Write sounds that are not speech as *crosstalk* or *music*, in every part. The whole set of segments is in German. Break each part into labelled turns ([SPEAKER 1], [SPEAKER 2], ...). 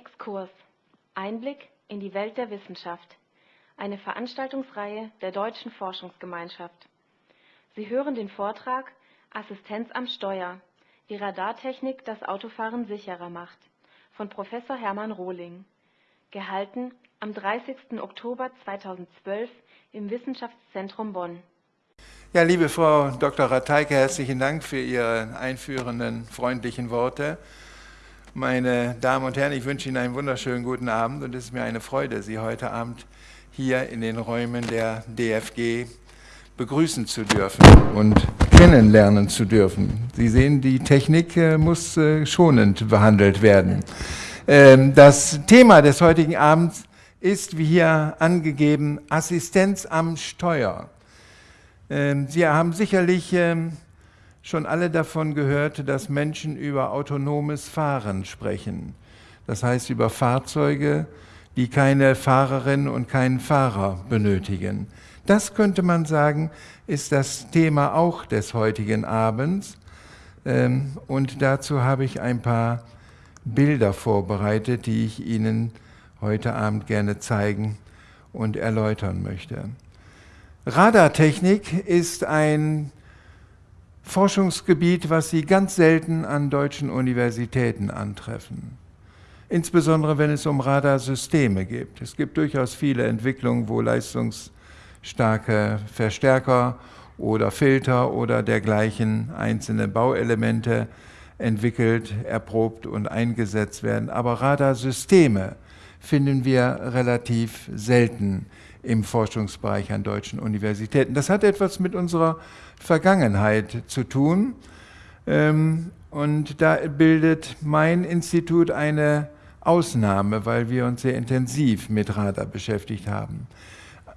[SPEAKER 1] Exkurs. Einblick in die Welt der Wissenschaft. Eine Veranstaltungsreihe der Deutschen Forschungsgemeinschaft. Sie hören den Vortrag Assistenz am Steuer. Wie Radartechnik das Autofahren sicherer macht von Professor Hermann Rohling. Gehalten am 30. Oktober 2012 im Wissenschaftszentrum Bonn.
[SPEAKER 2] Ja, liebe Frau Dr. Rateike, herzlichen Dank für Ihre einführenden, freundlichen Worte. Meine Damen und Herren, ich wünsche Ihnen einen wunderschönen guten Abend und es ist mir eine Freude, Sie heute Abend hier in den Räumen der DFG begrüßen zu dürfen und kennenlernen zu dürfen. Sie sehen, die Technik äh, muss äh, schonend behandelt werden. Ähm, das Thema des heutigen Abends ist, wie hier angegeben, Assistenz am Steuer. Ähm, Sie haben sicherlich ähm, schon alle davon gehört, dass Menschen über autonomes Fahren sprechen. Das heißt über Fahrzeuge, die keine Fahrerin und keinen Fahrer benötigen. Das könnte man sagen, ist das Thema auch des heutigen Abends. Ähm, und dazu habe ich ein paar Bilder vorbereitet, die ich Ihnen heute Abend gerne zeigen und erläutern möchte. Radartechnik ist ein Forschungsgebiet, was Sie ganz selten an deutschen Universitäten antreffen. Insbesondere wenn es um Radarsysteme geht. Es gibt durchaus viele Entwicklungen, wo leistungsstarke Verstärker oder Filter oder dergleichen einzelne Bauelemente entwickelt, erprobt und eingesetzt werden. Aber Radarsysteme finden wir relativ selten im Forschungsbereich an deutschen Universitäten. Das hat etwas mit unserer Vergangenheit zu tun. Ähm, und da bildet mein Institut eine Ausnahme, weil wir uns sehr intensiv mit Radar beschäftigt haben.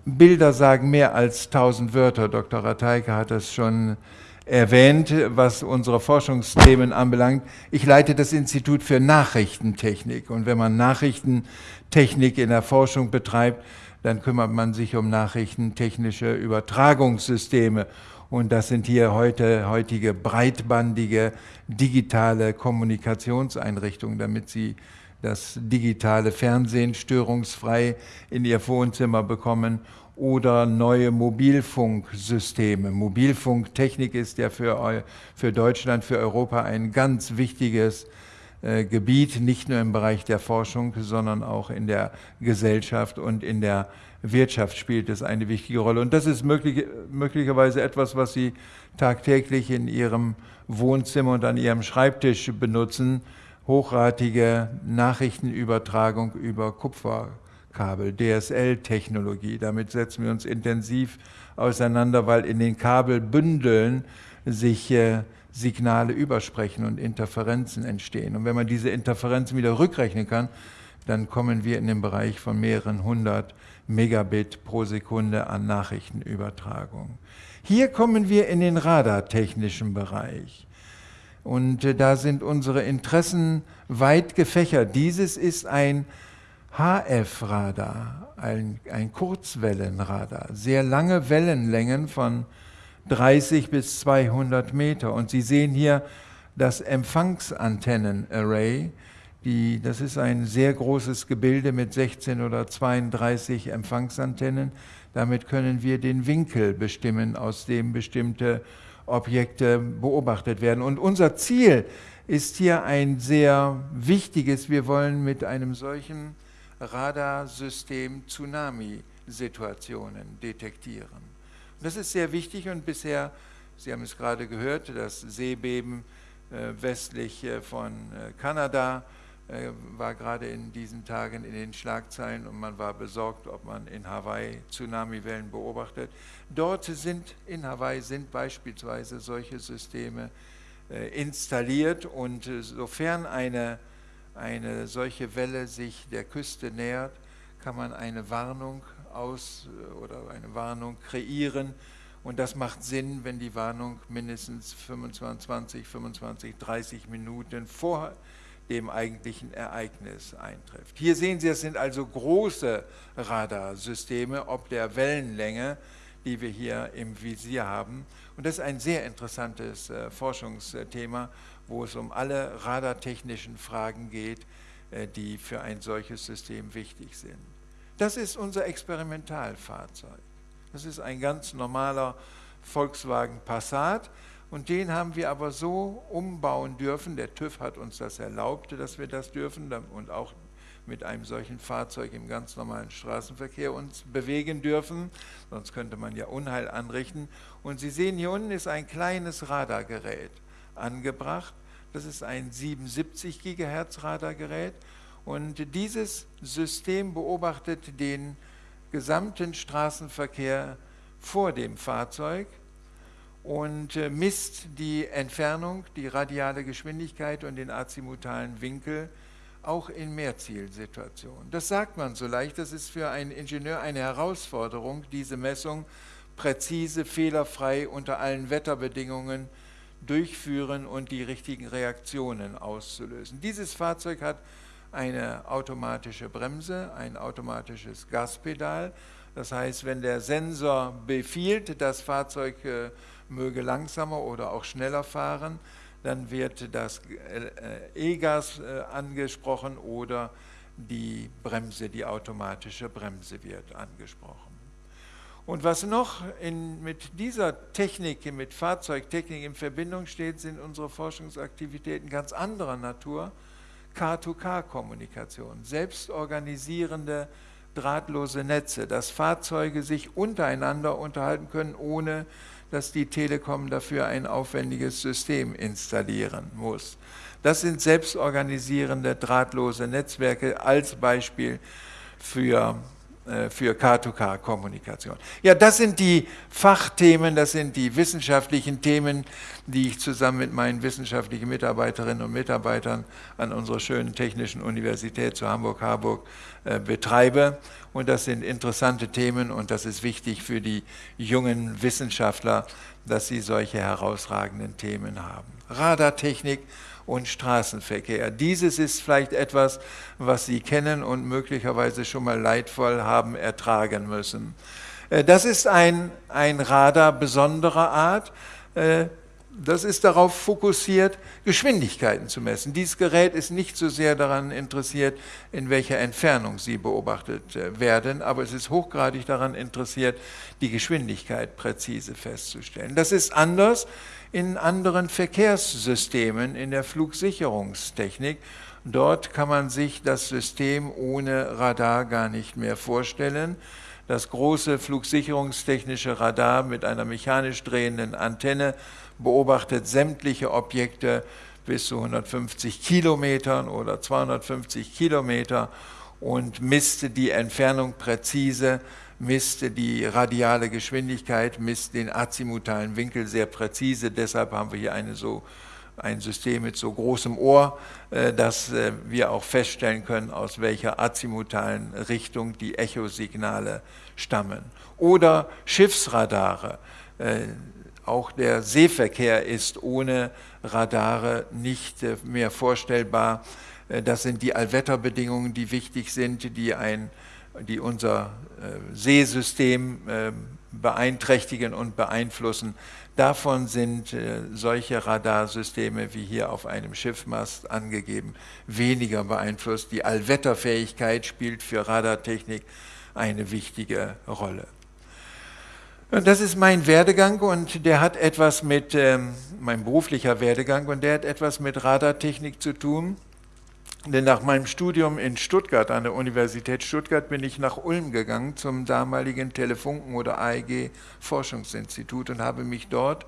[SPEAKER 2] Bilder sagen mehr als tausend Wörter. Dr. Rateike hat das schon erwähnt, was unsere Forschungsthemen anbelangt. Ich leite das Institut für Nachrichtentechnik. Und wenn man Nachrichtentechnik in der Forschung betreibt, dann kümmert man sich um nachrichtentechnische Übertragungssysteme. Und das sind hier heute heutige breitbandige digitale Kommunikationseinrichtungen, damit Sie das digitale Fernsehen störungsfrei in Ihr Wohnzimmer bekommen oder neue Mobilfunksysteme. Mobilfunktechnik ist ja für, für Deutschland, für Europa ein ganz wichtiges äh, Gebiet, nicht nur im Bereich der Forschung, sondern auch in der Gesellschaft und in der Wirtschaft spielt es eine wichtige Rolle. Und das ist möglich, möglicherweise etwas, was Sie tagtäglich in Ihrem Wohnzimmer und an Ihrem Schreibtisch benutzen, hochratige Nachrichtenübertragung über Kupferkabel, DSL-Technologie. Damit setzen wir uns intensiv auseinander, weil in den Kabelbündeln sich äh, Signale übersprechen und Interferenzen entstehen. Und wenn man diese Interferenzen wieder rückrechnen kann, dann kommen wir in den Bereich von mehreren hundert Megabit pro Sekunde an Nachrichtenübertragung. Hier kommen wir in den radartechnischen Bereich. Und äh, da sind unsere Interessen weit gefächert. Dieses ist ein HF-Radar, ein, ein Kurzwellenradar, sehr lange Wellenlängen von 30 bis 200 Meter. Und Sie sehen hier das Empfangsantennenarray. Die, das ist ein sehr großes Gebilde mit 16 oder 32 Empfangsantennen. Damit können wir den Winkel bestimmen, aus dem bestimmte Objekte beobachtet werden. Und unser Ziel ist hier ein sehr wichtiges. Wir wollen mit einem solchen Radarsystem Tsunami-Situationen detektieren. Das ist sehr wichtig und bisher, Sie haben es gerade gehört, das Seebeben äh, westlich äh, von äh, Kanada war gerade in diesen Tagen in den Schlagzeilen und man war besorgt, ob man in Hawaii Tsunamiwellen beobachtet. Dort sind, in Hawaii sind beispielsweise solche Systeme äh, installiert und äh, sofern eine, eine solche Welle sich der Küste nähert, kann man eine Warnung aus oder eine Warnung kreieren. Und das macht Sinn, wenn die Warnung mindestens 25, 25, 30 Minuten vor dem eigentlichen Ereignis eintrifft. Hier sehen Sie, es sind also große Radarsysteme, ob der Wellenlänge, die wir hier im Visier haben. Und das ist ein sehr interessantes äh, Forschungsthema, wo es um alle radartechnischen Fragen geht, äh, die für ein solches System wichtig sind. Das ist unser Experimentalfahrzeug. Das ist ein ganz normaler Volkswagen Passat und den haben wir aber so umbauen dürfen, der TÜV hat uns das erlaubt, dass wir das dürfen. Und auch mit einem solchen Fahrzeug im ganz normalen Straßenverkehr uns bewegen dürfen, sonst könnte man ja Unheil anrichten. Und Sie sehen, hier unten ist ein kleines Radargerät angebracht. Das ist ein 77 GHz Radargerät. Und dieses System beobachtet den gesamten Straßenverkehr vor dem Fahrzeug und äh, misst die Entfernung, die radiale Geschwindigkeit und den azimutalen Winkel auch in Mehrzielsituationen. Das sagt man so leicht, das ist für einen Ingenieur eine Herausforderung, diese Messung präzise, fehlerfrei unter allen Wetterbedingungen durchführen und die richtigen Reaktionen auszulösen. Dieses Fahrzeug hat eine automatische Bremse, ein automatisches Gaspedal. Das heißt, wenn der Sensor befiehlt, das Fahrzeug äh, möge langsamer oder auch schneller fahren, dann wird das äh, E-Gas äh, angesprochen oder die Bremse, die automatische Bremse wird angesprochen. Und was noch in, mit dieser Technik, mit Fahrzeugtechnik in Verbindung steht, sind unsere Forschungsaktivitäten ganz anderer Natur. K2K-Kommunikation, selbstorganisierende drahtlose Netze, dass Fahrzeuge sich untereinander unterhalten können, ohne dass die Telekom dafür ein aufwendiges System installieren muss. Das sind selbstorganisierende drahtlose Netzwerke als Beispiel für für K2K-Kommunikation. Ja, das sind die Fachthemen, das sind die wissenschaftlichen Themen, die ich zusammen mit meinen wissenschaftlichen Mitarbeiterinnen und Mitarbeitern an unserer schönen Technischen Universität zu Hamburg-Harburg äh, betreibe. Und das sind interessante Themen und das ist wichtig für die jungen Wissenschaftler, dass sie solche herausragenden Themen haben. Radartechnik und Straßenverkehr. Dieses ist vielleicht etwas, was Sie kennen und möglicherweise schon mal leidvoll haben ertragen müssen. Äh, das ist ein, ein Radar besonderer Art. Äh, das ist darauf fokussiert, Geschwindigkeiten zu messen. Dieses Gerät ist nicht so sehr daran interessiert, in welcher Entfernung sie beobachtet äh, werden, aber es ist hochgradig daran interessiert, die Geschwindigkeit präzise festzustellen. Das ist anders in anderen Verkehrssystemen, in der Flugsicherungstechnik. Dort kann man sich das System ohne Radar gar nicht mehr vorstellen. Das große flugsicherungstechnische Radar mit einer mechanisch drehenden Antenne beobachtet sämtliche Objekte bis zu 150 Kilometern oder 250 Kilometer und misst die Entfernung präzise misst die radiale Geschwindigkeit, misst den azimutalen Winkel sehr präzise. Deshalb haben wir hier eine so, ein System mit so großem Ohr, äh, dass äh, wir auch feststellen können, aus welcher azimutalen Richtung die Echosignale stammen. Oder Schiffsradare. Äh, auch der Seeverkehr ist ohne Radare nicht mehr vorstellbar. Das sind die Allwetterbedingungen, die wichtig sind, die ein die unser äh, Seesystem äh, beeinträchtigen und beeinflussen. Davon sind äh, solche Radarsysteme wie hier auf einem Schiffmast angegeben weniger beeinflusst. Die Allwetterfähigkeit spielt für Radartechnik eine wichtige Rolle. Und das ist mein Werdegang und der hat etwas mit, ähm, mein beruflicher Werdegang und der hat etwas mit Radartechnik zu tun. Denn nach meinem Studium in Stuttgart, an der Universität Stuttgart, bin ich nach Ulm gegangen zum damaligen Telefunken- oder AEG-Forschungsinstitut und habe mich dort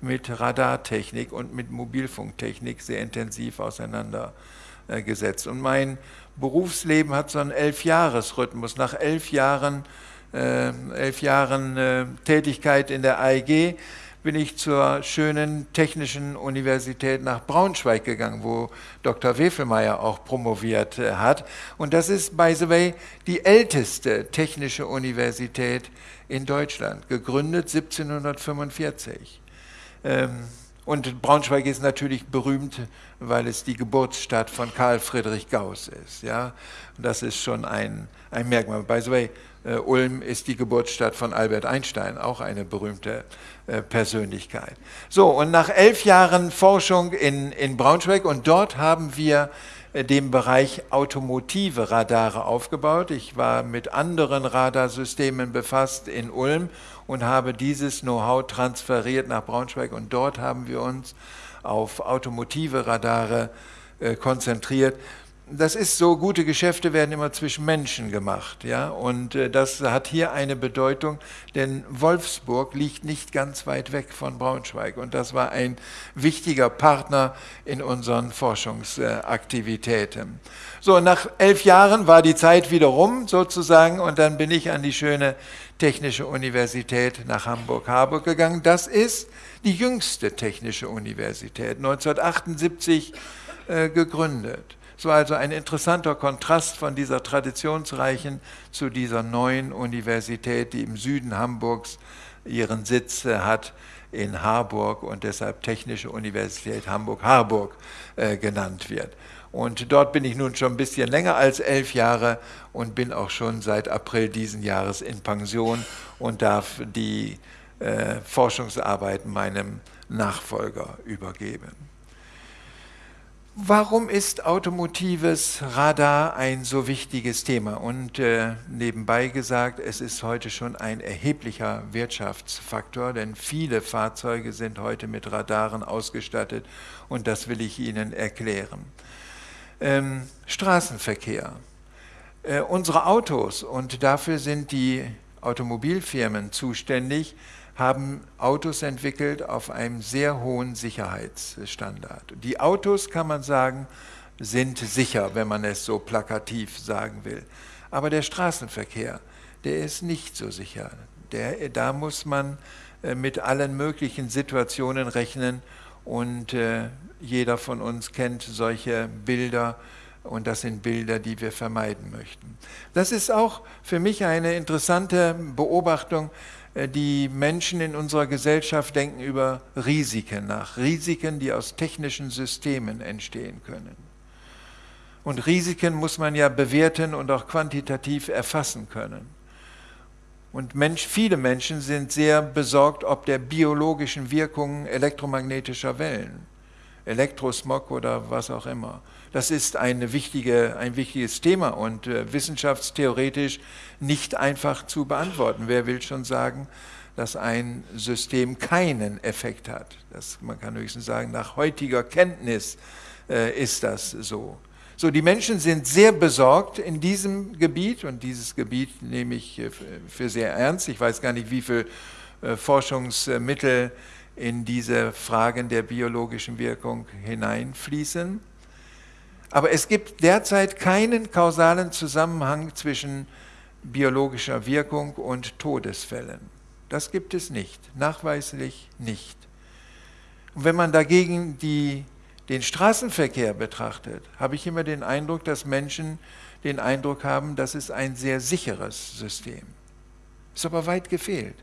[SPEAKER 2] mit Radartechnik und mit Mobilfunktechnik sehr intensiv auseinandergesetzt. Und mein Berufsleben hat so einen Elfjahresrhythmus. Nach elf Jahren, äh, elf Jahren äh, Tätigkeit in der AEG bin ich zur schönen Technischen Universität nach Braunschweig gegangen, wo Dr. Wefelmeier auch promoviert äh, hat. Und das ist, by the way, die älteste technische Universität in Deutschland, gegründet 1745. Ähm, und Braunschweig ist natürlich berühmt, weil es die Geburtsstadt von Karl Friedrich Gauss ist. Ja? das ist schon ein, ein Merkmal. By the way, äh, Ulm ist die Geburtsstadt von Albert Einstein, auch eine berühmte äh, Persönlichkeit. So, und nach elf Jahren Forschung in, in Braunschweig, und dort haben wir äh, dem Bereich automotive Radare aufgebaut. Ich war mit anderen Radarsystemen befasst in Ulm und habe dieses Know-how transferiert nach Braunschweig und dort haben wir uns auf automotive Radare äh, konzentriert das ist so, gute Geschäfte werden immer zwischen Menschen gemacht. Ja? Und äh, das hat hier eine Bedeutung, denn Wolfsburg liegt nicht ganz weit weg von Braunschweig. Und das war ein wichtiger Partner in unseren Forschungsaktivitäten. So, nach elf Jahren war die Zeit wieder rum sozusagen und dann bin ich an die schöne Technische Universität nach Hamburg-Harburg gegangen. Das ist die jüngste Technische Universität, 1978 äh, gegründet. Es war also ein interessanter Kontrast von dieser traditionsreichen zu dieser neuen Universität, die im Süden Hamburgs ihren Sitz äh, hat in Harburg und deshalb Technische Universität Hamburg-Harburg äh, genannt wird. Und dort bin ich nun schon ein bisschen länger als elf Jahre und bin auch schon seit April diesen Jahres in Pension und darf die äh, Forschungsarbeiten meinem Nachfolger übergeben. Warum ist automotives Radar ein so wichtiges Thema? Und äh, nebenbei gesagt, es ist heute schon ein erheblicher Wirtschaftsfaktor, denn viele Fahrzeuge sind heute mit Radaren ausgestattet und das will ich Ihnen erklären. Ähm, Straßenverkehr. Äh, unsere Autos, und dafür sind die Automobilfirmen zuständig, haben Autos entwickelt auf einem sehr hohen Sicherheitsstandard. Die Autos, kann man sagen, sind sicher, wenn man es so plakativ sagen will. Aber der Straßenverkehr, der ist nicht so sicher. Der, da muss man äh, mit allen möglichen Situationen rechnen und äh, jeder von uns kennt solche Bilder und das sind Bilder, die wir vermeiden möchten. Das ist auch für mich eine interessante Beobachtung, die Menschen in unserer Gesellschaft denken über Risiken nach, Risiken, die aus technischen Systemen entstehen können. Und Risiken muss man ja bewerten und auch quantitativ erfassen können. Und Mensch, viele Menschen sind sehr besorgt ob der biologischen Wirkungen elektromagnetischer Wellen, Elektrosmog oder was auch immer. Das ist eine wichtige, ein wichtiges Thema und äh, wissenschaftstheoretisch nicht einfach zu beantworten. Wer will schon sagen, dass ein System keinen Effekt hat? Das, man kann höchstens sagen, nach heutiger Kenntnis äh, ist das so. So, die Menschen sind sehr besorgt in diesem Gebiet und dieses Gebiet nehme ich äh, für sehr ernst. Ich weiß gar nicht, wie viel äh, Forschungsmittel in diese Fragen der biologischen Wirkung hineinfließen. Aber es gibt derzeit keinen kausalen Zusammenhang zwischen biologischer Wirkung und Todesfällen. Das gibt es nicht, nachweislich nicht. Und wenn man dagegen die, den Straßenverkehr betrachtet, habe ich immer den Eindruck, dass Menschen den Eindruck haben, das ist ein sehr sicheres System. Ist aber weit gefehlt.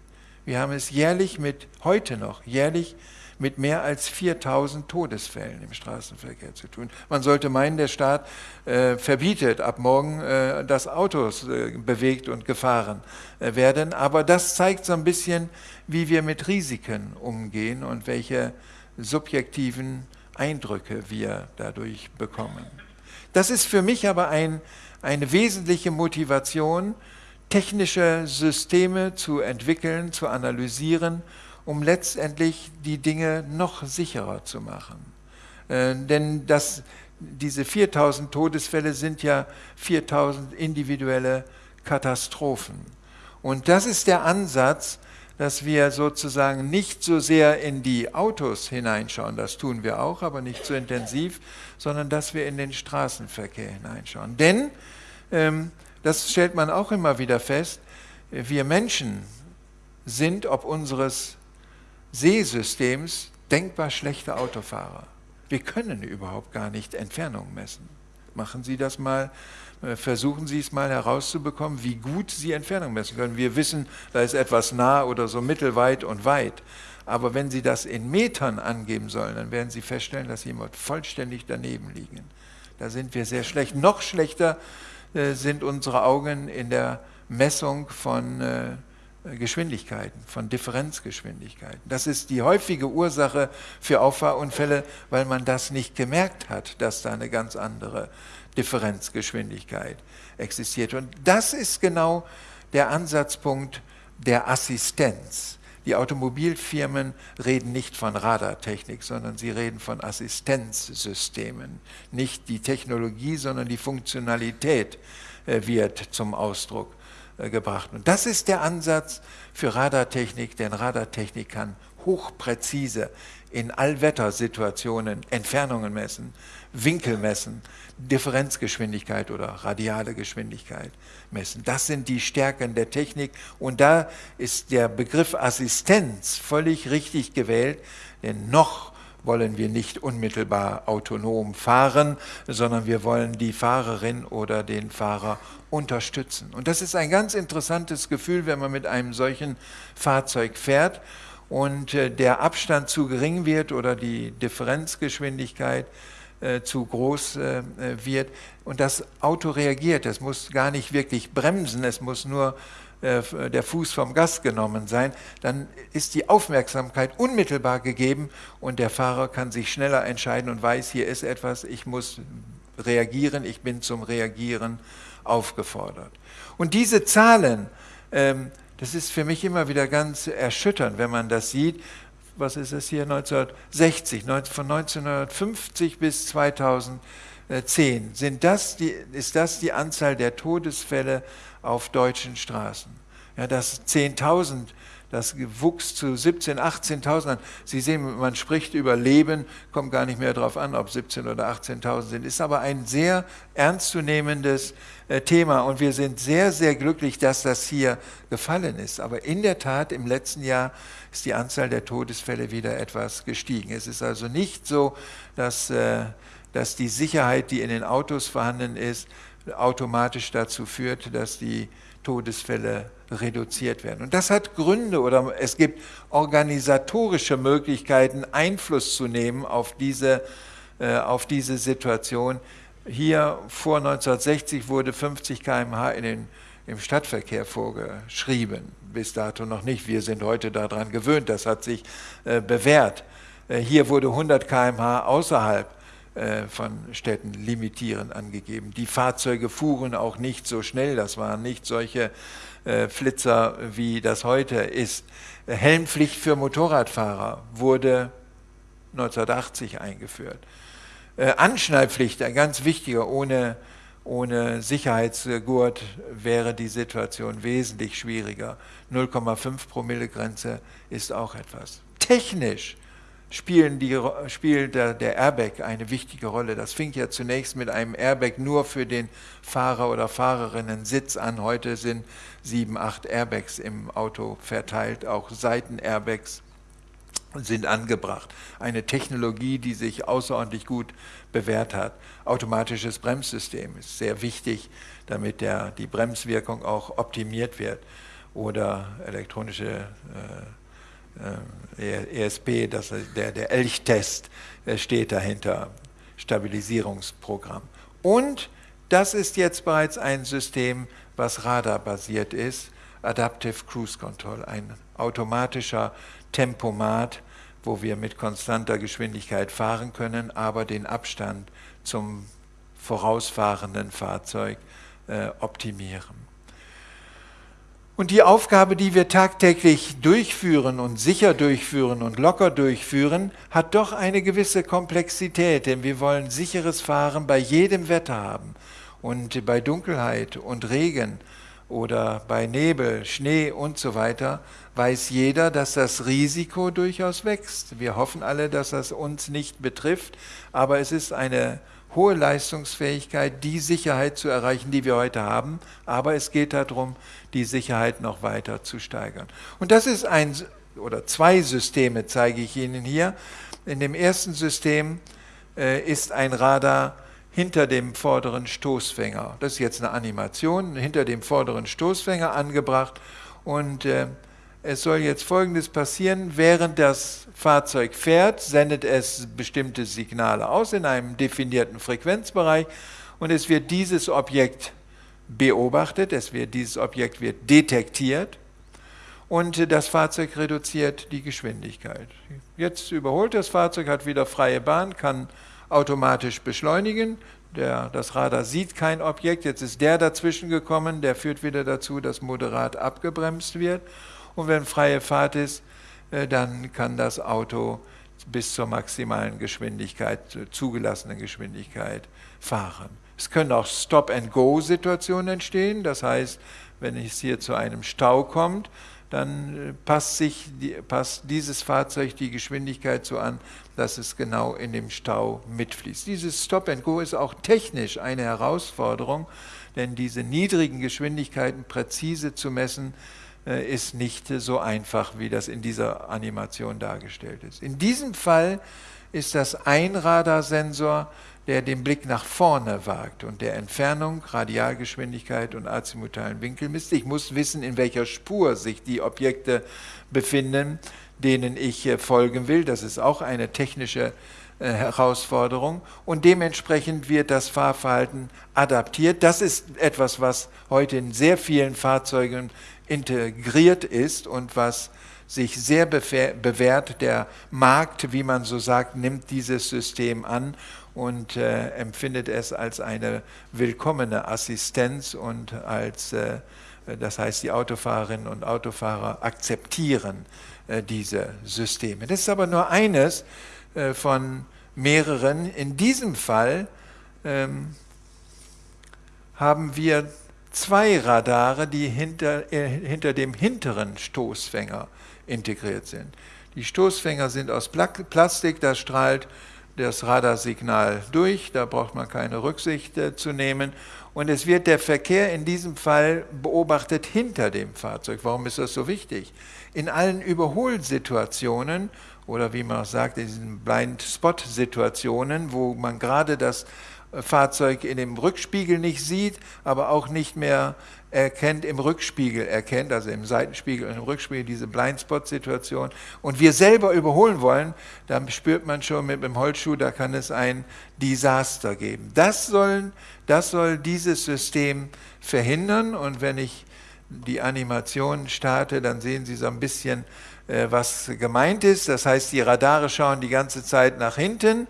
[SPEAKER 2] Wir haben es jährlich mit, heute noch, jährlich mit mehr als 4000 Todesfällen im Straßenverkehr zu tun. Man sollte meinen, der Staat äh, verbietet ab morgen, äh, dass Autos äh, bewegt und gefahren äh, werden. Aber das zeigt so ein bisschen, wie wir mit Risiken umgehen und welche subjektiven Eindrücke wir dadurch bekommen. Das ist für mich aber ein, eine wesentliche Motivation, technische Systeme zu entwickeln, zu analysieren um letztendlich die Dinge noch sicherer zu machen. Äh, denn das, diese 4000 Todesfälle sind ja 4000 individuelle Katastrophen. Und das ist der Ansatz, dass wir sozusagen nicht so sehr in die Autos hineinschauen, das tun wir auch, aber nicht so intensiv, sondern dass wir in den Straßenverkehr hineinschauen. Denn, ähm, das stellt man auch immer wieder fest, wir Menschen sind ob unseres Seesystems denkbar schlechte Autofahrer. Wir können überhaupt gar nicht Entfernung messen. Machen Sie das mal, äh, versuchen Sie es mal herauszubekommen, wie gut Sie Entfernung messen können. Wir wissen, da ist etwas nah oder so mittelweit und weit. Aber wenn Sie das in Metern angeben sollen, dann werden Sie feststellen, dass Sie immer vollständig daneben liegen. Da sind wir sehr schlecht. Noch schlechter äh, sind unsere Augen in der Messung von äh, Geschwindigkeiten, von Differenzgeschwindigkeiten. Das ist die häufige Ursache für Auffahrunfälle, weil man das nicht gemerkt hat, dass da eine ganz andere Differenzgeschwindigkeit existiert. Und das ist genau der Ansatzpunkt der Assistenz. Die Automobilfirmen reden nicht von Radartechnik, sondern sie reden von Assistenzsystemen. Nicht die Technologie, sondern die Funktionalität äh, wird zum Ausdruck gebracht. Und das ist der Ansatz für Radartechnik, denn Radartechnik kann hochpräzise in Allwettersituationen Entfernungen messen, Winkel messen, Differenzgeschwindigkeit oder radiale Geschwindigkeit messen. Das sind die Stärken der Technik und da ist der Begriff Assistenz völlig richtig gewählt, denn noch wollen wir nicht unmittelbar autonom fahren, sondern wir wollen die Fahrerin oder den Fahrer unterstützen. Und das ist ein ganz interessantes Gefühl, wenn man mit einem solchen Fahrzeug fährt und äh, der Abstand zu gering wird oder die Differenzgeschwindigkeit äh, zu groß äh, wird und das Auto reagiert. Es muss gar nicht wirklich bremsen, es muss nur der Fuß vom Gas genommen sein, dann ist die Aufmerksamkeit unmittelbar gegeben und der Fahrer kann sich schneller entscheiden und weiß, hier ist etwas, ich muss reagieren, ich bin zum Reagieren aufgefordert. Und diese Zahlen, ähm, das ist für mich immer wieder ganz erschütternd, wenn man das sieht. Was ist es hier? 1960, von 1950 bis 2010. Sind das die, ist das die Anzahl der Todesfälle auf deutschen Straßen? Ja, dass 10.000 das wuchs zu 17.000, 18.000 Sie sehen, man spricht über Leben, kommt gar nicht mehr darauf an, ob 17.000 oder 18.000 sind. Ist aber ein sehr ernstzunehmendes äh, Thema und wir sind sehr, sehr glücklich, dass das hier gefallen ist. Aber in der Tat, im letzten Jahr ist die Anzahl der Todesfälle wieder etwas gestiegen. Es ist also nicht so, dass, äh, dass die Sicherheit, die in den Autos vorhanden ist, automatisch dazu führt, dass die Todesfälle reduziert werden. Und das hat Gründe oder es gibt organisatorische Möglichkeiten, Einfluss zu nehmen auf diese, äh, auf diese Situation. Hier vor 1960 wurde 50 km/h im Stadtverkehr vorgeschrieben, bis dato noch nicht. Wir sind heute daran gewöhnt, das hat sich äh, bewährt. Äh, hier wurde 100 km/h außerhalb von Städten limitierend angegeben. Die Fahrzeuge fuhren auch nicht so schnell, das waren nicht solche äh, Flitzer, wie das heute ist. Helmpflicht für Motorradfahrer wurde 1980 eingeführt. Äh, Anschnallpflicht, ein ganz wichtiger, ohne, ohne Sicherheitsgurt wäre die Situation wesentlich schwieriger. 0,5 Promille Grenze ist auch etwas. Technisch spielen die, spielt der, der Airbag eine wichtige Rolle. Das fing ja zunächst mit einem Airbag nur für den Fahrer oder Fahrerinnen Sitz an. Heute sind sieben, acht Airbags im Auto verteilt, auch Seitenairbags sind angebracht. Eine Technologie, die sich außerordentlich gut bewährt hat. Automatisches Bremssystem ist sehr wichtig, damit der, die Bremswirkung auch optimiert wird. Oder elektronische äh, ESP, äh, e das, der, der Elchtest äh, steht dahinter, Stabilisierungsprogramm. Und das ist jetzt bereits ein System, was radarbasiert ist, Adaptive Cruise Control, ein automatischer Tempomat, wo wir mit konstanter Geschwindigkeit fahren können, aber den Abstand zum vorausfahrenden Fahrzeug äh, optimieren. Und die Aufgabe, die wir tagtäglich durchführen und sicher durchführen und locker durchführen, hat doch eine gewisse Komplexität, denn wir wollen sicheres Fahren bei jedem Wetter haben und bei Dunkelheit und Regen oder bei Nebel, Schnee und so weiter, weiß jeder, dass das Risiko durchaus wächst. Wir hoffen alle, dass das uns nicht betrifft, aber es ist eine hohe Leistungsfähigkeit, die Sicherheit zu erreichen, die wir heute haben. Aber es geht darum, die Sicherheit noch weiter zu steigern. Und das ist ein oder zwei Systeme, zeige ich Ihnen hier. In dem ersten System äh, ist ein Radar hinter dem vorderen Stoßfänger. Das ist jetzt eine Animation, hinter dem vorderen Stoßfänger angebracht. Und äh, es soll jetzt Folgendes passieren. Während das Fahrzeug fährt, sendet es bestimmte Signale aus in einem definierten Frequenzbereich und es wird dieses Objekt beobachtet, es wird, dieses Objekt wird detektiert und das Fahrzeug reduziert die Geschwindigkeit. Jetzt überholt das Fahrzeug, hat wieder freie Bahn, kann automatisch beschleunigen. Der, das Radar sieht kein Objekt, jetzt ist der dazwischen gekommen, der führt wieder dazu, dass moderat abgebremst wird. Und wenn freie Fahrt ist, dann kann das Auto bis zur maximalen Geschwindigkeit, zugelassenen Geschwindigkeit fahren. Es können auch Stop-and-Go-Situationen entstehen, das heißt, wenn es hier zu einem Stau kommt, dann äh, passt, sich, passt dieses Fahrzeug die Geschwindigkeit so an, dass es genau in dem Stau mitfließt. Dieses Stop and Go ist auch technisch eine Herausforderung, denn diese niedrigen Geschwindigkeiten präzise zu messen, äh, ist nicht so einfach, wie das in dieser Animation dargestellt ist. In diesem Fall ist das ein Radarsensor, der den Blick nach vorne wagt und der Entfernung, Radialgeschwindigkeit und azimutalen Winkel misst. Ich muss wissen, in welcher Spur sich die Objekte befinden, denen ich äh, folgen will. Das ist auch eine technische äh, Herausforderung und dementsprechend wird das Fahrverhalten adaptiert. Das ist etwas, was heute in sehr vielen Fahrzeugen integriert ist und was sich sehr bewährt. Der Markt, wie man so sagt, nimmt dieses System an und äh, empfindet es als eine willkommene Assistenz und als, äh, das heißt, die Autofahrerinnen und Autofahrer akzeptieren äh, diese Systeme. Das ist aber nur eines äh, von mehreren. In diesem Fall ähm, haben wir zwei Radare, die hinter, äh, hinter dem hinteren Stoßfänger integriert sind. Die Stoßfänger sind aus Plastik, da strahlt das Radarsignal durch, da braucht man keine Rücksicht äh, zu nehmen. Und es wird der Verkehr in diesem Fall beobachtet hinter dem Fahrzeug. Warum ist das so wichtig? In allen Überholsituationen oder wie man auch sagt, in diesen Blind-Spot-Situationen, wo man gerade das Fahrzeug in dem Rückspiegel nicht sieht, aber auch nicht mehr erkennt, im Rückspiegel erkennt, also im Seitenspiegel und im Rückspiegel diese Blindspot-Situation und wir selber überholen wollen, dann spürt man schon mit dem Holzschuh, da kann es ein Desaster geben. Das, sollen, das soll dieses System verhindern und wenn ich die Animation starte, dann sehen Sie so ein bisschen, äh, was gemeint ist. Das heißt, die Radare schauen die ganze Zeit nach hinten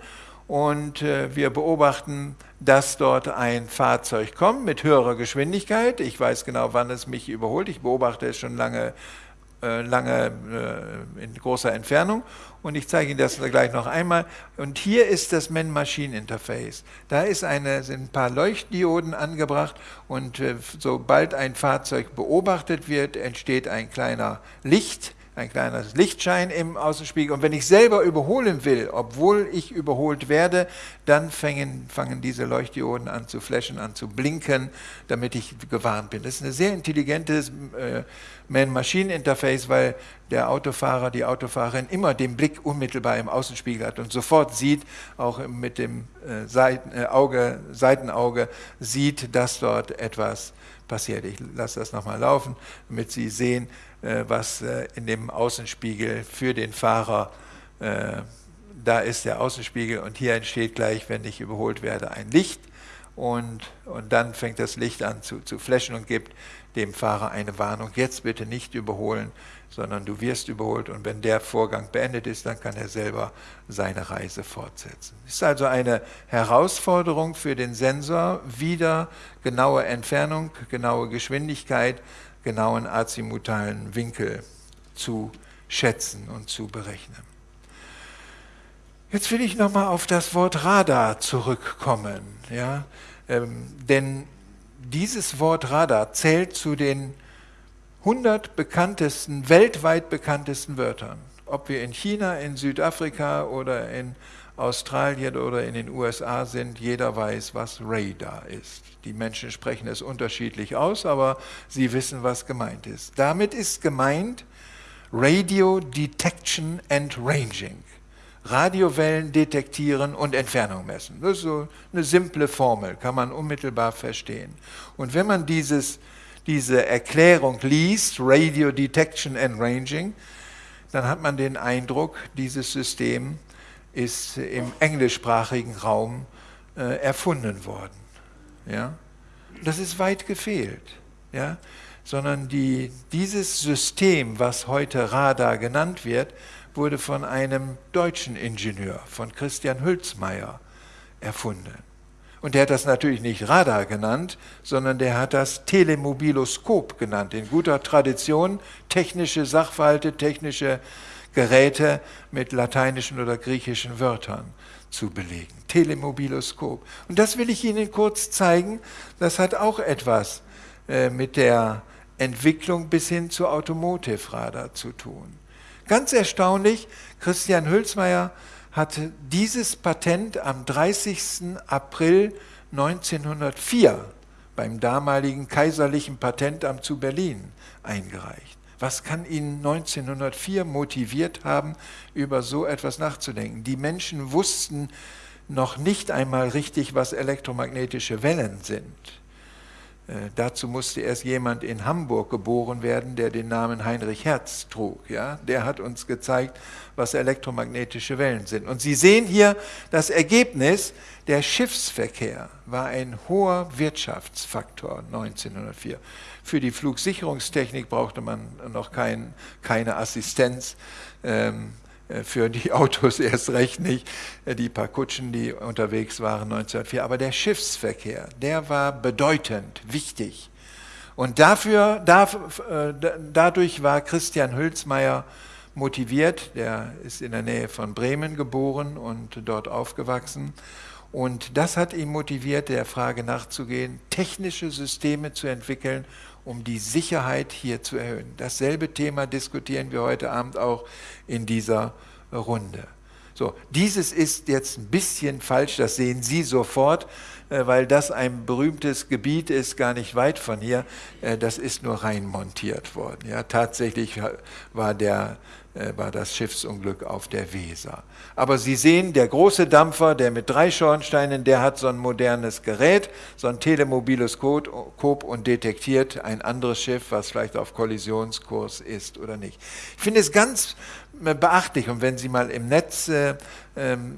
[SPEAKER 2] und äh, wir beobachten, dass dort ein Fahrzeug kommt mit höherer Geschwindigkeit. Ich weiß genau, wann es mich überholt. Ich beobachte es schon lange, äh, lange äh, in großer Entfernung und ich zeige Ihnen das gleich noch einmal. Und hier ist das Man-Machine-Interface. Da ist eine, sind ein paar Leuchtdioden angebracht und sobald ein Fahrzeug beobachtet wird, entsteht ein kleiner Licht ein kleiner Lichtschein im Außenspiegel. Und wenn ich selber überholen will, obwohl ich überholt werde, dann fangen, fangen diese Leuchtdioden an zu flashen, an zu blinken, damit ich gewarnt bin. Das ist ein sehr intelligentes äh, Man-Machine-Interface, weil der Autofahrer, die Autofahrerin immer den Blick unmittelbar im Außenspiegel hat und sofort sieht, auch mit dem äh, Seiten, äh, Auge, Seitenauge, sieht, dass dort etwas passiert. Ich lasse das nochmal laufen, damit Sie sehen, was äh, in dem Außenspiegel für den Fahrer, äh, da ist der Außenspiegel und hier entsteht gleich, wenn ich überholt werde, ein Licht und, und dann fängt das Licht an zu, zu flashen und gibt dem Fahrer eine Warnung, jetzt bitte nicht überholen, sondern du wirst überholt und wenn der Vorgang beendet ist, dann kann er selber seine Reise fortsetzen. Es ist also eine Herausforderung für den Sensor, wieder genaue Entfernung, genaue Geschwindigkeit genauen azimutalen Winkel zu schätzen und zu berechnen. Jetzt will ich nochmal auf das Wort Radar zurückkommen. Ja? Ähm, denn dieses Wort Radar zählt zu den 100 bekanntesten, weltweit bekanntesten Wörtern. Ob wir in China, in Südafrika oder in Australien oder in den USA sind, jeder weiß, was Radar ist. Die Menschen sprechen es unterschiedlich aus, aber sie wissen, was gemeint ist. Damit ist gemeint Radio Detection and Ranging. Radiowellen detektieren und Entfernung messen. Das ist so eine simple Formel, kann man unmittelbar verstehen. Und wenn man dieses, diese Erklärung liest, Radio Detection and Ranging, dann hat man den Eindruck, dieses System ist im englischsprachigen Raum äh, erfunden worden. Ja? Das ist weit gefehlt. Ja? sondern die, dieses System, was heute Radar genannt wird, wurde von einem deutschen Ingenieur, von Christian Hülsmeier, erfunden. Und der hat das natürlich nicht Radar genannt, sondern der hat das Telemobiloskop genannt, in guter Tradition technische Sachverhalte, technische Geräte mit lateinischen oder griechischen Wörtern zu belegen. Telemobiloskop. Und das will ich Ihnen kurz zeigen. Das hat auch etwas äh, mit der Entwicklung bis hin zu Automotive Radar zu tun. Ganz erstaunlich, Christian Hülsmeier hatte dieses Patent am 30. April 1904 beim damaligen Kaiserlichen Patentamt zu Berlin eingereicht. Was kann ihn 1904 motiviert haben, über so etwas nachzudenken? Die Menschen wussten noch nicht einmal richtig, was elektromagnetische Wellen sind. Äh, dazu musste erst jemand in Hamburg geboren werden, der den Namen Heinrich Hertz trug. Ja? Der hat uns gezeigt, was elektromagnetische Wellen sind. Und Sie sehen hier das Ergebnis, der Schiffsverkehr war ein hoher Wirtschaftsfaktor 1904. Für die Flugsicherungstechnik brauchte man noch kein, keine Assistenz. Ähm, äh, für die *laughs* Autos erst recht nicht, äh, die paar Kutschen, die unterwegs waren 1904. Aber der Schiffsverkehr, der war bedeutend, wichtig. Und dafür, da, äh, dadurch war Christian Hülsmeier motiviert, der ist in der Nähe von Bremen geboren und dort aufgewachsen. Und das hat ihn motiviert, der Frage nachzugehen, technische Systeme zu entwickeln, um die Sicherheit hier zu erhöhen. Dasselbe Thema diskutieren wir heute Abend auch in dieser Runde. So, dieses ist jetzt ein bisschen falsch, das sehen Sie sofort, äh, weil das ein berühmtes Gebiet ist, gar nicht weit von hier. Äh, das ist nur rein montiert worden. Ja, tatsächlich war der war das Schiffsunglück auf der Weser. Aber Sie sehen, der große Dampfer, der mit drei Schornsteinen, der hat so ein modernes Gerät, so ein Telemobiloskop und detektiert ein anderes Schiff, was vielleicht auf Kollisionskurs ist oder nicht. Ich finde es ganz äh, beachtlich und wenn Sie mal im Netz äh, ähm,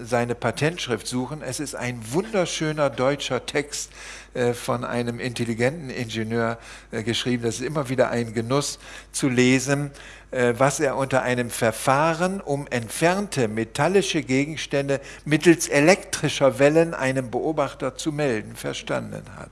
[SPEAKER 2] äh, seine Patentschrift suchen, es ist ein wunderschöner deutscher Text äh, von einem intelligenten Ingenieur äh, geschrieben. Das ist immer wieder ein Genuss zu lesen äh, was er unter einem Verfahren, um entfernte metallische Gegenstände mittels elektrischer Wellen einem Beobachter zu melden, verstanden hat.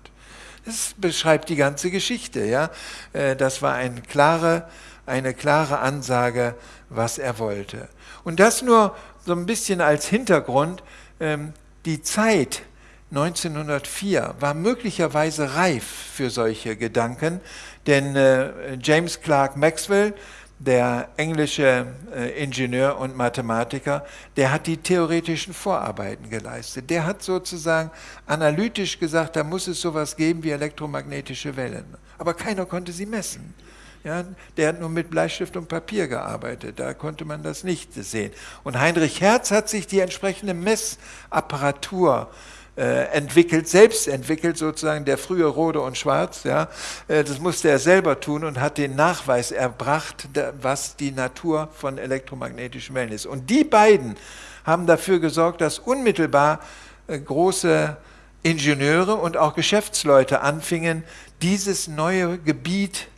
[SPEAKER 2] Das beschreibt die ganze Geschichte. Ja? Äh, das war eine klare, eine klare Ansage, was er wollte. Und das nur so ein bisschen als Hintergrund. Ähm, die Zeit 1904 war möglicherweise reif für solche Gedanken, denn äh, James Clerk Maxwell der englische äh, Ingenieur und Mathematiker, der hat die theoretischen Vorarbeiten geleistet. Der hat sozusagen analytisch gesagt, da muss es sowas geben wie elektromagnetische Wellen. Aber keiner konnte sie messen. Ja, der hat nur mit Bleistift und Papier gearbeitet, da konnte man das nicht sehen. Und Heinrich Hertz hat sich die entsprechende Messapparatur äh, entwickelt, selbst entwickelt, sozusagen der frühe Rode und Schwarz. Ja, äh, das musste er selber tun und hat den Nachweis erbracht, was die Natur von elektromagnetischen Wellen ist. Und die beiden haben dafür gesorgt, dass unmittelbar äh, große Ingenieure und auch Geschäftsleute anfingen, dieses neue Gebiet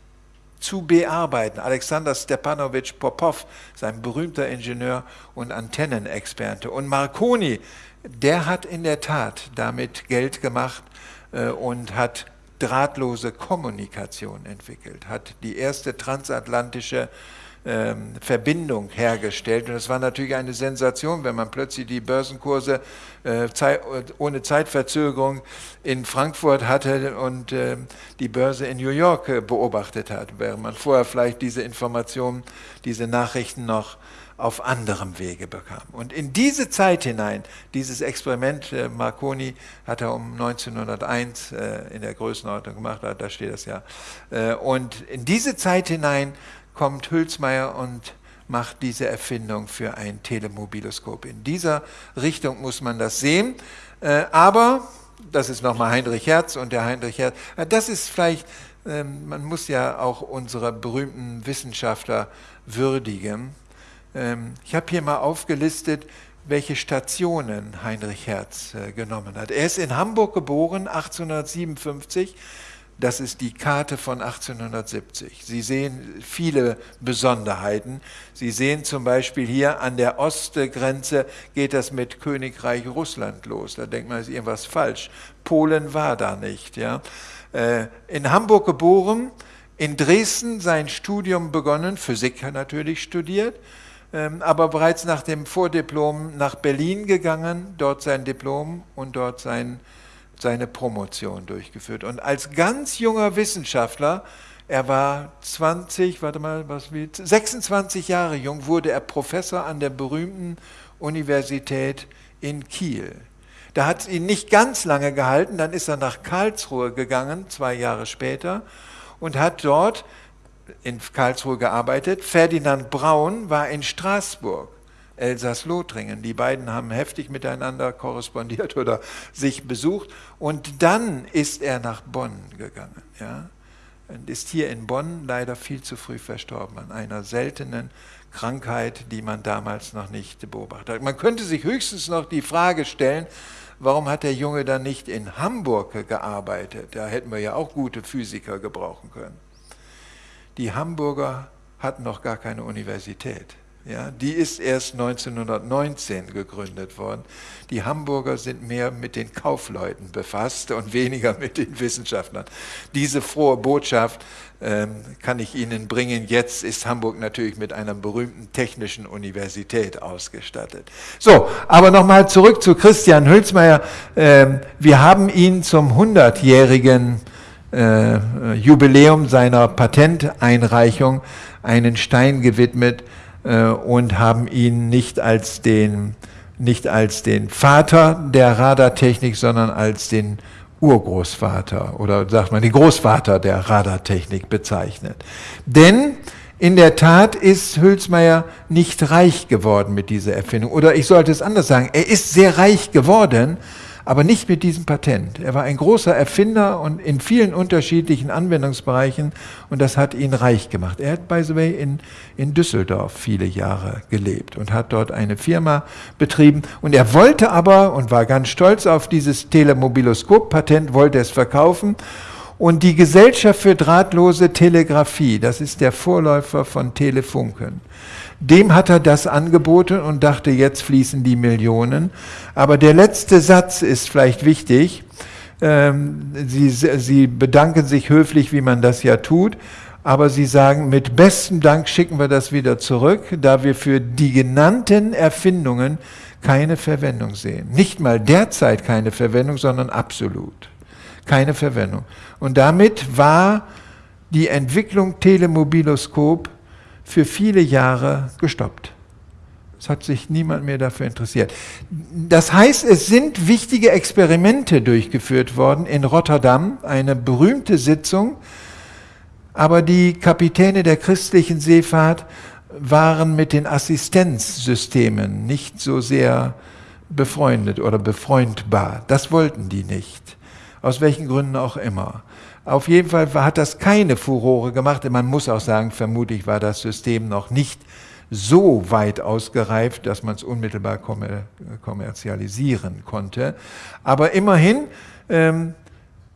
[SPEAKER 2] zu bearbeiten. Alexander Stepanowitsch Popov, sein berühmter Ingenieur und Antennenexperte. Und Marconi, der hat in der Tat damit Geld gemacht äh, und hat drahtlose Kommunikation entwickelt, hat die erste transatlantische ähm, Verbindung hergestellt. Und es war natürlich eine Sensation, wenn man plötzlich die Börsenkurse äh, Zeit, ohne Zeitverzögerung in Frankfurt hatte und äh, die Börse in New York äh, beobachtet hat, während man vorher vielleicht diese Informationen, diese Nachrichten noch auf anderem Wege bekam. Und in diese Zeit hinein, dieses Experiment, äh, Marconi hat er um 1901 äh, in der Größenordnung gemacht, da steht das ja, äh, und in diese Zeit hinein kommt Hülsmeier und macht diese Erfindung für ein Telemobiloskop. In dieser Richtung muss man das sehen, aber das ist nochmal Heinrich Herz und der Heinrich Herz, das ist vielleicht, ähm, man muss ja auch unsere berühmten Wissenschaftler würdigen. Ähm, ich habe hier mal aufgelistet, welche Stationen Heinrich Herz äh, genommen hat. Er ist in Hamburg geboren, 1857, Das ist die Karte von 1870. Sie sehen viele Besonderheiten. Sie sehen zum Beispiel hier an der Ostgrenze geht das mit Königreich Russland los. Da denkt man, ist irgendwas falsch. Polen war da nicht. Ja. Äh, in Hamburg geboren, in Dresden sein Studium begonnen, Physik natürlich studiert, aber bereits nach dem Vordiplom nach Berlin gegangen, dort sein Diplom und dort sein seine Promotion durchgeführt. Und als ganz junger Wissenschaftler, er war 20, warte mal, was wie 26 Jahre jung, wurde er Professor an der berühmten Universität in Kiel. Da hat es ihn nicht ganz lange gehalten, dann ist er nach Karlsruhe gegangen, zwei Jahre später, und hat dort in Karlsruhe gearbeitet. Ferdinand Braun war in Straßburg. Elsass-Lothringen. Die beiden haben heftig miteinander korrespondiert oder sich besucht. Und dann ist er nach Bonn gegangen. Ja? Und ist hier in Bonn leider viel zu früh verstorben an einer seltenen Krankheit, die man damals noch nicht beobachtet hat. Man könnte sich höchstens noch die Frage stellen, warum hat der Junge dann nicht in Hamburg gearbeitet? Da hätten wir ja auch gute Physiker gebrauchen können. Die Hamburger hatten noch gar keine Universität. Ja, die ist erst 1919 gegründet worden. Die Hamburger sind mehr mit den Kaufleuten befasst und weniger mit den Wissenschaftlern. Diese frohe Botschaft ähm, kann ich Ihnen bringen. Jetzt ist Hamburg natürlich mit einer berühmten technischen Universität ausgestattet. So, aber nochmal zurück zu Christian Hülsmeier. Ähm, wir haben ihn zum 100-jährigen äh, Jubiläum seiner Patenteinreichung einen Stein gewidmet, äh, und haben ihn nicht als den, nicht als den Vater der Radartechnik, sondern als den Urgroßvater oder sagt man den Großvater der Radartechnik bezeichnet. Denn in der Tat ist Hülsmeier nicht reich geworden mit dieser Erfindung. Oder ich sollte es anders sagen, er ist sehr reich geworden, aber nicht mit diesem Patent. Er war ein großer Erfinder und in vielen unterschiedlichen Anwendungsbereichen und das hat ihn reich gemacht. Er hat, by the way, in, in Düsseldorf viele Jahre gelebt und hat dort eine Firma betrieben und er wollte aber und war ganz stolz auf dieses Telemobiloskop-Patent, wollte es verkaufen und die Gesellschaft für drahtlose Telegrafie, das ist der Vorläufer von Telefunken, dem hat er das angeboten und dachte, jetzt fließen die Millionen. Aber der letzte Satz ist vielleicht wichtig. Ähm, sie, sie bedanken sich höflich, wie man das ja tut, aber sie sagen, mit bestem Dank schicken wir das wieder zurück, da wir für die genannten Erfindungen keine Verwendung sehen. Nicht mal derzeit keine Verwendung, sondern absolut keine Verwendung. Und damit war die Entwicklung Telemobiloskop für viele Jahre gestoppt. Es hat sich niemand mehr dafür interessiert. Das heißt, es sind wichtige Experimente durchgeführt worden in Rotterdam, eine berühmte Sitzung, aber die Kapitäne der christlichen Seefahrt waren mit den Assistenzsystemen nicht so sehr befreundet oder befreundbar. Das wollten die nicht, aus welchen Gründen auch immer. Auf jeden Fall hat das keine Furore gemacht. Man muss auch sagen, vermutlich war das System noch nicht so weit ausgereift, dass man es unmittelbar kommer kommerzialisieren konnte. Aber immerhin ähm,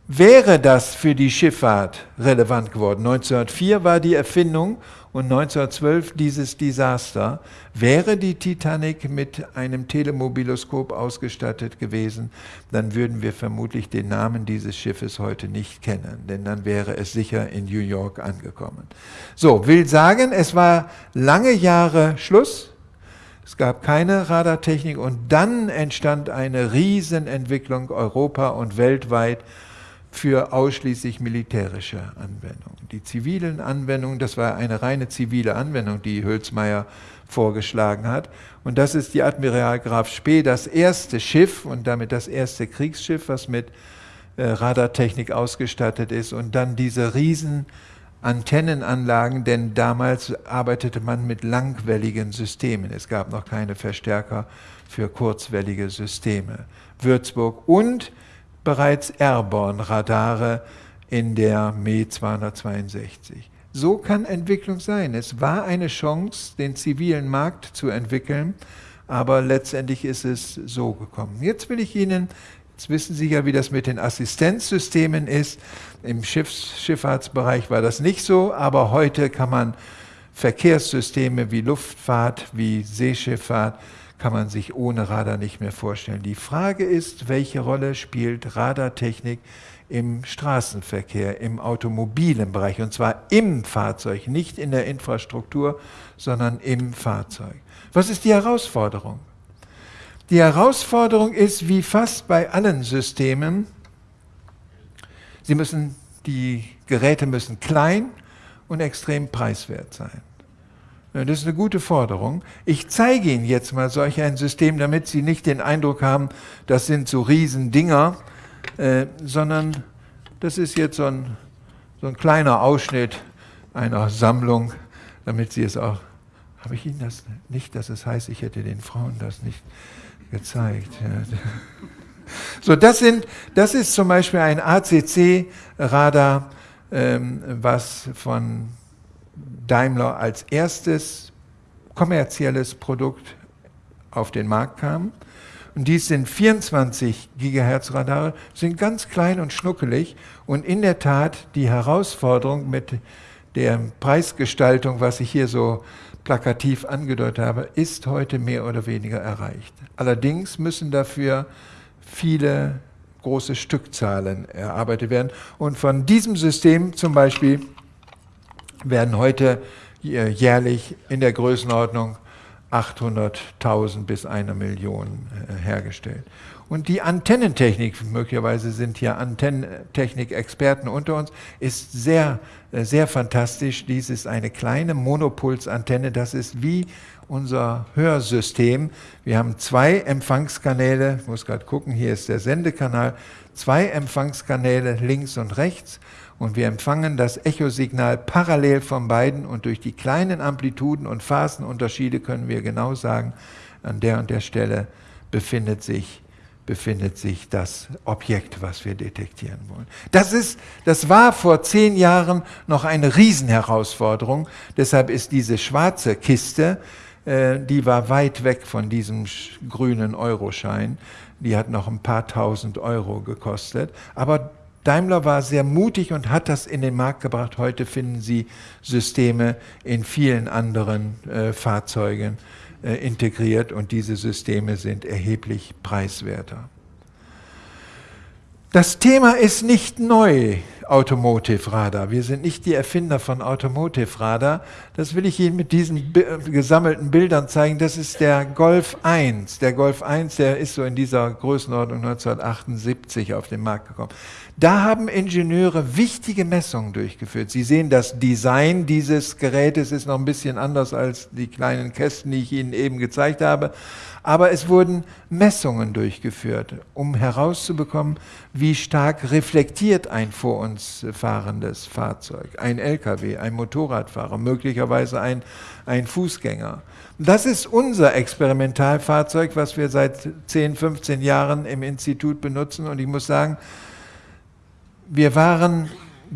[SPEAKER 2] wäre das für die Schifffahrt relevant geworden. 1904 war die Erfindung und 1912 dieses Desaster. Wäre die Titanic mit einem Telemobiloskop ausgestattet gewesen, dann würden wir vermutlich den Namen dieses Schiffes heute nicht kennen, denn dann wäre es sicher in New York angekommen. So, will sagen, es war lange Jahre Schluss. Es gab keine Radartechnik und dann entstand eine Riesenentwicklung Europa und weltweit für ausschließlich militärische Anwendungen. Die zivilen Anwendungen, das war eine reine zivile Anwendung, die Hülsmeier vorgeschlagen hat. Und das ist die Admiral Graf Spee, das erste Schiff und damit das erste Kriegsschiff, was mit äh, Radartechnik ausgestattet ist. Und dann diese riesen Antennenanlagen, denn damals arbeitete man mit langwelligen Systemen. Es gab noch keine Verstärker für kurzwellige Systeme. Würzburg und bereits Airborne-Radare in der Me 262. So kann Entwicklung sein. Es war eine Chance, den zivilen Markt zu entwickeln, aber letztendlich ist es so gekommen. Jetzt will ich Ihnen Jetzt wissen Sie ja, wie das mit den Assistenzsystemen ist. Im Schiffs Schifffahrtsbereich war das nicht so, aber heute kann man Verkehrssysteme wie Luftfahrt, wie Seeschifffahrt, kann man sich ohne Radar nicht mehr vorstellen. Die Frage ist, welche Rolle spielt Radartechnik im Straßenverkehr, im automobilen Bereich, und zwar im Fahrzeug, nicht in der Infrastruktur, sondern im Fahrzeug. Was ist die Herausforderung? Die Herausforderung ist, wie fast bei allen Systemen, sie müssen, die Geräte müssen klein und extrem preiswert sein. Das ist eine gute Forderung. Ich zeige Ihnen jetzt mal solch ein System, damit Sie nicht den Eindruck haben, das sind so Riesendinger, äh, sondern das ist jetzt so ein, so ein kleiner Ausschnitt einer Sammlung, damit Sie es auch, habe ich Ihnen das nicht, dass es heißt, ich hätte den Frauen das nicht gezeigt. *laughs* So, das, sind, das ist zum Beispiel ein ACC-Radar, ähm, was von Daimler als erstes kommerzielles Produkt auf den Markt kam. Und dies sind 24 Gigahertz Radare, sind ganz klein und schnuckelig und in der Tat die Herausforderung mit der Preisgestaltung, was ich hier so plakativ angedeutet habe, ist heute mehr oder weniger erreicht. Allerdings müssen dafür viele große Stückzahlen erarbeitet werden. Und von diesem System zum Beispiel werden heute jährlich in der Größenordnung 800.000 bis eine Million äh, hergestellt. Und die Antennentechnik, möglicherweise sind hier Antennentechnik-Experten unter uns, ist sehr, äh, sehr fantastisch. Dies ist eine kleine Monopulsantenne, das ist wie unser Hörsystem. Wir haben zwei Empfangskanäle, ich muss gerade gucken, hier ist der Sendekanal, zwei Empfangskanäle links und rechts und wir empfangen das Echosignal parallel von beiden. Und durch die kleinen Amplituden und Phasenunterschiede können wir genau sagen, an der und der Stelle befindet sich, befindet sich das Objekt, was wir detektieren wollen. Das, ist, das war vor zehn Jahren noch eine Riesenherausforderung, deshalb ist diese schwarze Kiste, äh, die war weit weg von diesem grünen Euroschein, die hat noch ein paar tausend Euro gekostet, aber Daimler war sehr mutig und hat das in den Markt gebracht. Heute finden Sie Systeme in vielen anderen äh, Fahrzeugen äh, integriert und diese Systeme sind erheblich preiswerter. Das Thema ist nicht neu, Automotive Radar. Wir sind nicht die Erfinder von Automotive Radar. Das will ich Ihnen mit diesen gesammelten Bildern zeigen. Das ist der Golf 1. Der Golf 1, der ist so in dieser Größenordnung 1978 auf den Markt gekommen. Da haben Ingenieure wichtige Messungen durchgeführt. Sie sehen, das Design dieses Gerätes ist noch ein bisschen anders als die kleinen Kästen, die ich Ihnen eben gezeigt habe. Aber es wurden Messungen durchgeführt, um herauszubekommen, wie stark reflektiert ein vor uns fahrendes Fahrzeug, ein LKW, ein Motorradfahrer, möglicherweise ein, ein Fußgänger. Das ist unser Experimentalfahrzeug, was wir seit 10, 15 Jahren im Institut benutzen. Und ich muss sagen, wir waren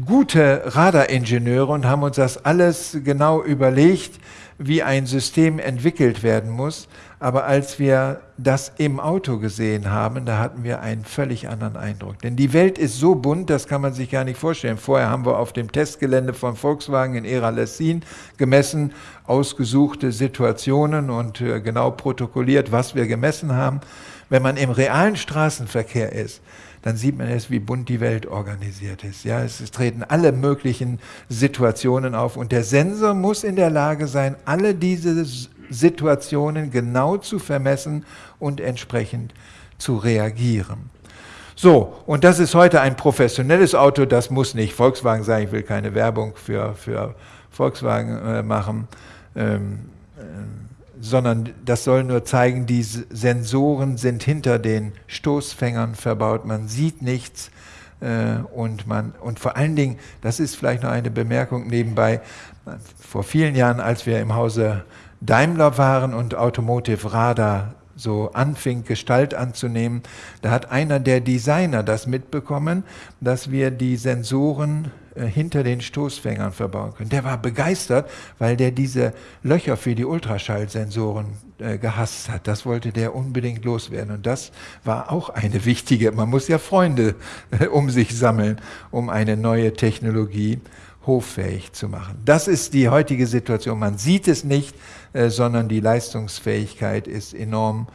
[SPEAKER 2] gute Radaringenieure und haben uns das alles genau überlegt, wie ein System entwickelt werden muss. Aber als wir das im Auto gesehen haben, da hatten wir einen völlig anderen Eindruck. Denn die Welt ist so bunt, das kann man sich gar nicht vorstellen. Vorher haben wir auf dem Testgelände von Volkswagen in Era-Lessin gemessen, ausgesuchte Situationen und äh, genau protokolliert, was wir gemessen haben. Wenn man im realen Straßenverkehr ist, dann sieht man erst, wie bunt die Welt organisiert ist. Ja, es, es treten alle möglichen Situationen auf und der Sensor muss in der Lage sein, alle diese Situationen genau zu vermessen und entsprechend zu reagieren. So, und das ist heute ein professionelles Auto, das muss nicht Volkswagen sein, ich will keine Werbung für, für Volkswagen äh, machen, ähm, äh, sondern das soll nur zeigen, die Sensoren sind hinter den Stoßfängern verbaut, man sieht nichts äh, und, man, und vor allen Dingen, das ist vielleicht noch eine Bemerkung nebenbei, vor vielen Jahren, als wir im Hause Daimler waren und Automotive Radar so anfing, Gestalt anzunehmen, da hat einer der Designer das mitbekommen, dass wir die Sensoren hinter den Stoßfängern verbauen können. Der war begeistert, weil der diese Löcher für die Ultraschallsensoren äh, gehasst hat. Das wollte der unbedingt loswerden. Und das war auch eine wichtige, man muss ja Freunde äh, um sich sammeln, um eine neue Technologie hoffähig zu machen. Das ist die heutige Situation. Man sieht es nicht, äh, sondern die Leistungsfähigkeit ist enorm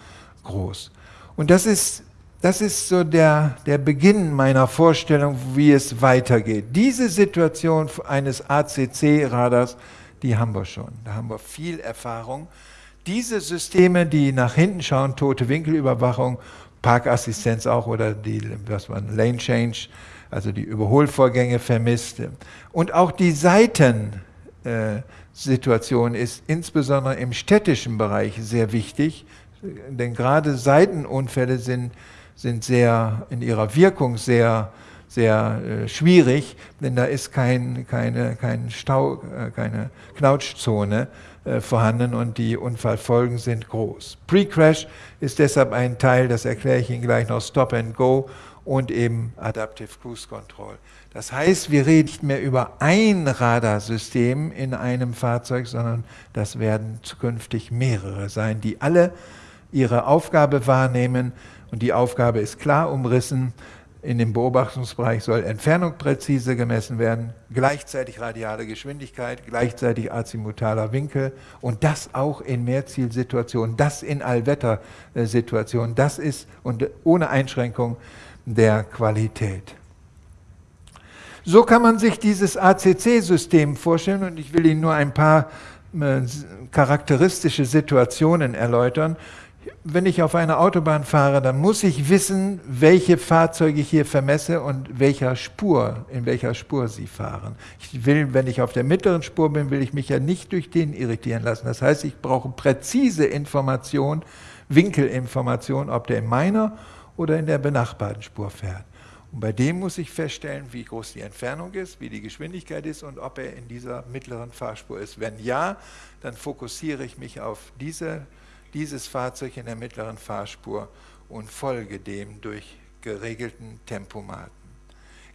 [SPEAKER 2] groß. Und das ist das ist so der, der Beginn meiner Vorstellung, wie es weitergeht. Diese Situation eines ACC-Radars, die haben wir schon. Da haben wir viel Erfahrung. Diese Systeme, die nach hinten schauen, tote Winkelüberwachung, Parkassistenz auch oder die, was man Lane Change, also die Überholvorgänge vermisst. Und auch die Seitensituation äh, ist insbesondere im städtischen Bereich sehr wichtig, denn gerade Seitenunfälle sind sind sehr in ihrer Wirkung sehr, sehr äh, schwierig, denn da ist kein, keine, kein Stau, äh, keine Knautschzone äh, vorhanden und die Unfallfolgen sind groß. Pre-Crash ist deshalb ein Teil, das erkläre ich Ihnen gleich noch, Stop and Go und eben Adaptive Cruise Control. Das heißt, wir reden nicht mehr über ein Radarsystem in einem Fahrzeug, sondern das werden zukünftig mehrere sein, die alle ihre Aufgabe wahrnehmen, und die Aufgabe ist klar umrissen. In dem Beobachtungsbereich soll Entfernung präzise gemessen werden, gleichzeitig radiale Geschwindigkeit, gleichzeitig azimutaler Winkel und das auch in Mehrzielsituationen, das in Allwettersituationen, das ist und ohne Einschränkung der Qualität. So kann man sich dieses ACC-System vorstellen und ich will Ihnen nur ein paar äh, charakteristische Situationen erläutern wenn ich auf einer Autobahn fahre, dann muss ich wissen, welche Fahrzeuge ich hier vermesse und welcher Spur, in welcher Spur sie fahren. Ich will, wenn ich auf der mittleren Spur bin, will ich mich ja nicht durch den irritieren lassen. Das heißt, ich brauche präzise Information, Winkelinformation, ob der in meiner oder in der benachbarten Spur fährt. Und bei dem muss ich feststellen, wie groß die Entfernung ist, wie die Geschwindigkeit ist und ob er in dieser mittleren Fahrspur ist. Wenn ja, dann fokussiere ich mich auf diese dieses Fahrzeug in der mittleren Fahrspur und folge dem durch geregelten Tempomaten.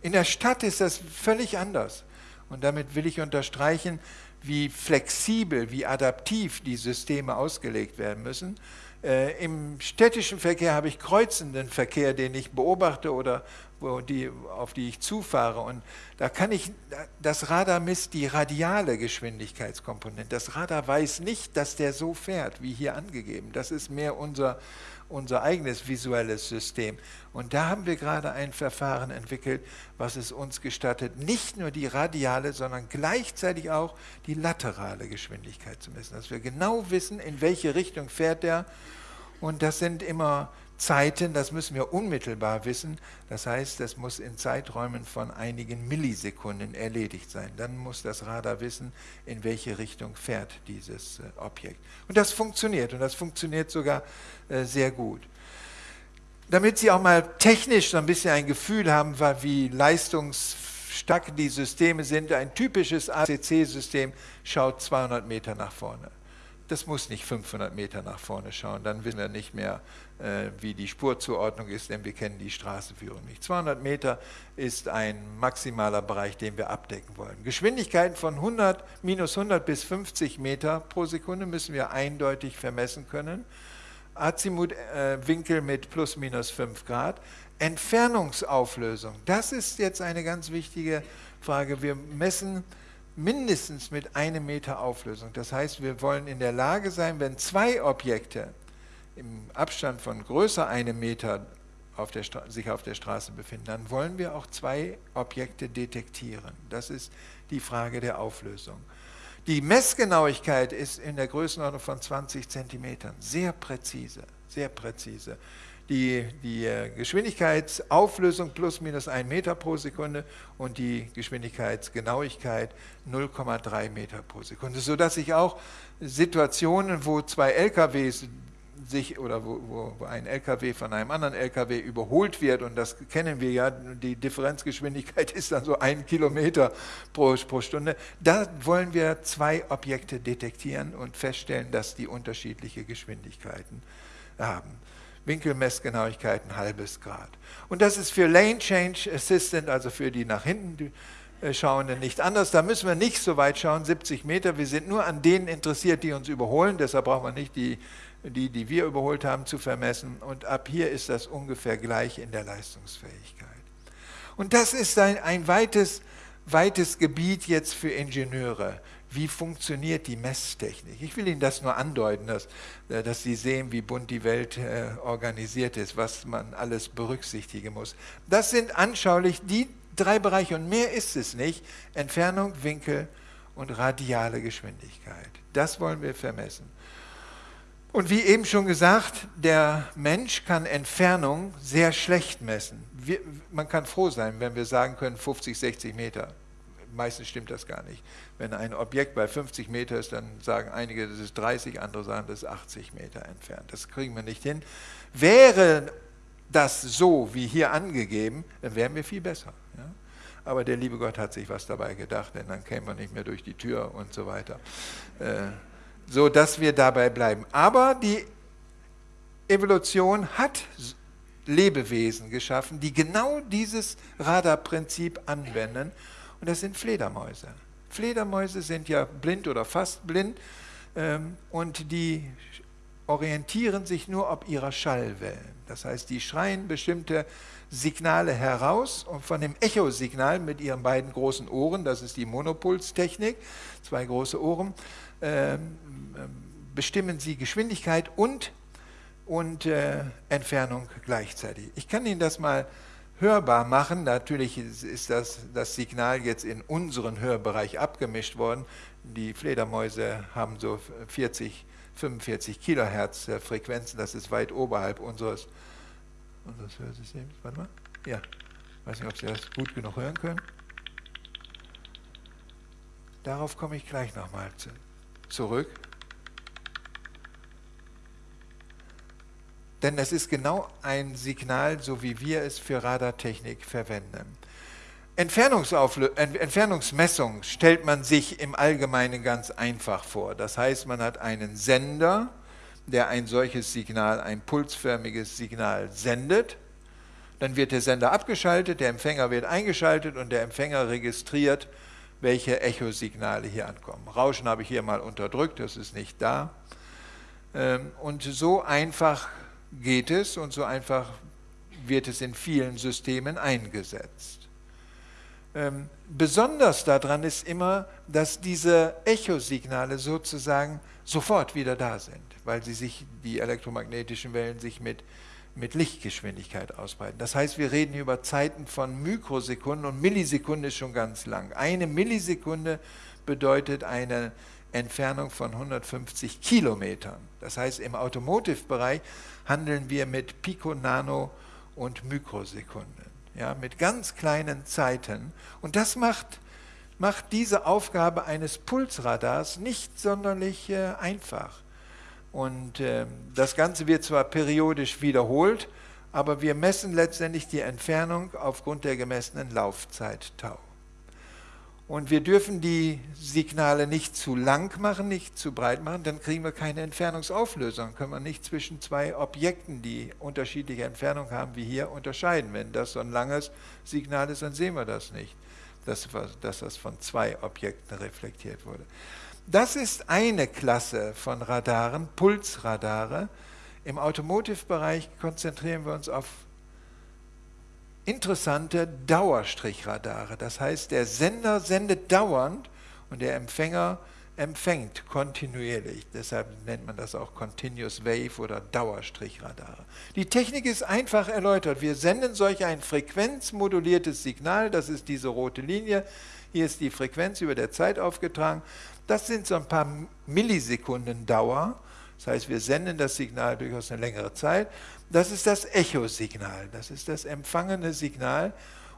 [SPEAKER 2] In der Stadt ist das völlig anders. Und damit will ich unterstreichen, wie flexibel, wie adaptiv die Systeme ausgelegt werden müssen. Äh, Im städtischen Verkehr habe ich kreuzenden Verkehr, den ich beobachte oder wo die, auf die ich zufahre. Und da kann ich, das Radar misst die radiale Geschwindigkeitskomponente. Das Radar weiß nicht, dass der so fährt, wie hier angegeben. Das ist mehr unser, unser eigenes visuelles System. Und da haben wir gerade ein Verfahren entwickelt, was es uns gestattet, nicht nur die radiale, sondern gleichzeitig auch die laterale Geschwindigkeit zu messen. Dass wir genau wissen, in welche Richtung fährt der. Und das sind immer Zeiten, das müssen wir unmittelbar wissen. Das heißt, das muss in Zeiträumen von einigen Millisekunden erledigt sein. Dann muss das Radar wissen, in welche Richtung fährt dieses äh, Objekt. Und das funktioniert und das funktioniert sogar äh, sehr gut. Damit Sie auch mal technisch so ein bisschen ein Gefühl haben, wie leistungsstark die Systeme sind, ein typisches ACC-System schaut 200 Meter nach vorne. Das muss nicht 500 Meter nach vorne schauen, dann wissen wir nicht mehr, äh, wie die Spurzuordnung ist, denn wir kennen die Straßenführung nicht. 200 Meter ist ein maximaler Bereich, den wir abdecken wollen. Geschwindigkeiten von 100, minus 100 bis 50 Meter pro Sekunde müssen wir eindeutig vermessen können. Azimutwinkel mit plus minus 5 Grad. Entfernungsauflösung, das ist jetzt eine ganz wichtige Frage. Wir messen mindestens mit einem Meter Auflösung. Das heißt, wir wollen in der Lage sein, wenn zwei Objekte im Abstand von größer einem Meter auf sich auf der Straße befinden, dann wollen wir auch zwei Objekte detektieren. Das ist die Frage der Auflösung. Die Messgenauigkeit ist in der Größenordnung von 20 Zentimetern, sehr präzise, sehr präzise die, die äh, Geschwindigkeitsauflösung plus minus 1 Meter pro Sekunde und die Geschwindigkeitsgenauigkeit 0,3 Meter pro Sekunde, sodass ich auch Situationen, wo zwei LKWs sich oder wo, wo, ein LKW von einem anderen LKW überholt wird, und das kennen wir ja, die Differenzgeschwindigkeit *laughs* ist dann so ein Kilometer pro, pro Stunde, da wollen wir zwei Objekte detektieren und feststellen, dass die unterschiedliche Geschwindigkeiten haben. Winkelmessgenauigkeit ein halbes Grad. Und das ist für Lane Change Assistant, also für die nach hinten Schauenden nicht anders. Da müssen wir nicht so weit schauen, 70 Meter. Wir sind nur an denen interessiert, die uns überholen. Deshalb brauchen wir nicht die, die, die wir überholt haben, zu vermessen. Und ab hier ist das ungefähr gleich in der Leistungsfähigkeit. Und das ist ein, ein weites, weites Gebiet jetzt für Ingenieure. Wie funktioniert die Messtechnik? Ich will Ihnen das nur andeuten, dass, äh, dass Sie sehen, wie bunt die Welt äh, organisiert ist, was man alles berücksichtigen muss. Das sind anschaulich die drei Bereiche und mehr ist es nicht. Entfernung, Winkel und radiale Geschwindigkeit. Das wollen wir vermessen. Und wie eben schon gesagt, der Mensch kann Entfernung sehr schlecht messen. Wir, man kann froh sein, wenn wir sagen können 50, 60 Meter. Meistens stimmt das gar nicht. Wenn ein Objekt bei 50 Meter ist, dann sagen einige, das ist 30, andere sagen, das ist 80 Meter entfernt. Das kriegen wir nicht hin. Wäre das so wie hier angegeben, dann wären wir viel besser. Ja? Aber der liebe Gott hat sich was dabei gedacht, denn dann kämen wir nicht mehr durch die Tür und so weiter. Äh, so dass wir dabei bleiben. Aber die Evolution hat Lebewesen geschaffen, die genau dieses Radarprinzip anwenden. Und das sind Fledermäuse. Fledermäuse sind ja blind oder fast blind ähm, und die orientieren sich nur ob ihrer Schallwellen. Das heißt, die schreien bestimmte Signale heraus und von dem Echosignal mit ihren beiden großen Ohren, das ist die Monopulstechnik, zwei große Ohren, äh, bestimmen sie Geschwindigkeit und, und äh, Entfernung gleichzeitig. Ich kann Ihnen das mal hörbar machen. Natürlich ist das, das Signal jetzt in unseren Hörbereich abgemischt worden. Die Fledermäuse haben so 40 45 Kilohertz Frequenzen, das ist weit oberhalb unseres, unseres Hörsystems. Warte mal. Ja, ich weiß nicht, ob Sie das gut genug hören können. Darauf komme ich gleich nochmal zu, zurück. Denn es ist genau ein Signal, so wie wir es für Radartechnik verwenden. Entfernungsmessung stellt man sich im Allgemeinen ganz einfach vor. Das heißt, man hat einen Sender, der ein solches Signal, ein pulsförmiges Signal sendet. Dann wird der Sender abgeschaltet, der Empfänger wird eingeschaltet und der Empfänger registriert, welche Echosignale hier ankommen. Rauschen habe ich hier mal unterdrückt, das ist nicht da. Ähm, und so einfach geht es und so einfach wird es in vielen Systemen eingesetzt. Ähm, besonders daran ist immer, dass diese Echosignale sozusagen sofort wieder da sind, weil sie sich, die elektromagnetischen Wellen sich mit, mit Lichtgeschwindigkeit ausbreiten. Das heißt, wir reden über Zeiten von Mikrosekunden und Millisekunden ist schon ganz lang. Eine Millisekunde bedeutet eine Entfernung von 150 Kilometern. Das heißt, im Automotive-Bereich handeln wir mit Pico, Nano und Mikrosekunden ja, mit ganz kleinen Zeiten. Und das macht, macht diese Aufgabe eines Pulsradars nicht sonderlich äh, einfach. Und äh, das Ganze wird zwar periodisch wiederholt, aber wir messen letztendlich die Entfernung aufgrund der gemessenen Laufzeit Tau. Und wir dürfen die Signale nicht zu lang machen, nicht zu breit machen, dann kriegen wir keine Entfernungsauflösung. Können wir nicht zwischen zwei Objekten, die unterschiedliche Entfernung haben, wie hier, unterscheiden. Wenn das so ein langes Signal ist, dann sehen wir das nicht, dass, dass das von zwei Objekten reflektiert wurde. Das ist eine Klasse von Radaren, Pulsradare. Im Automotive-Bereich konzentrieren wir uns auf interessante Dauerstrichradare. Das heißt, der Sender sendet dauernd und der Empfänger empfängt kontinuierlich. Deshalb nennt man das auch Continuous Wave oder Dauerstrichradare. Die Technik ist einfach erläutert. Wir senden solch ein frequenzmoduliertes Signal, das ist diese rote Linie. Hier ist die Frequenz über der Zeit aufgetragen. Das sind so ein paar Millisekunden Dauer. Das heißt, wir senden das Signal durchaus eine längere Zeit. Das ist das Echosignal, das ist das empfangene Signal.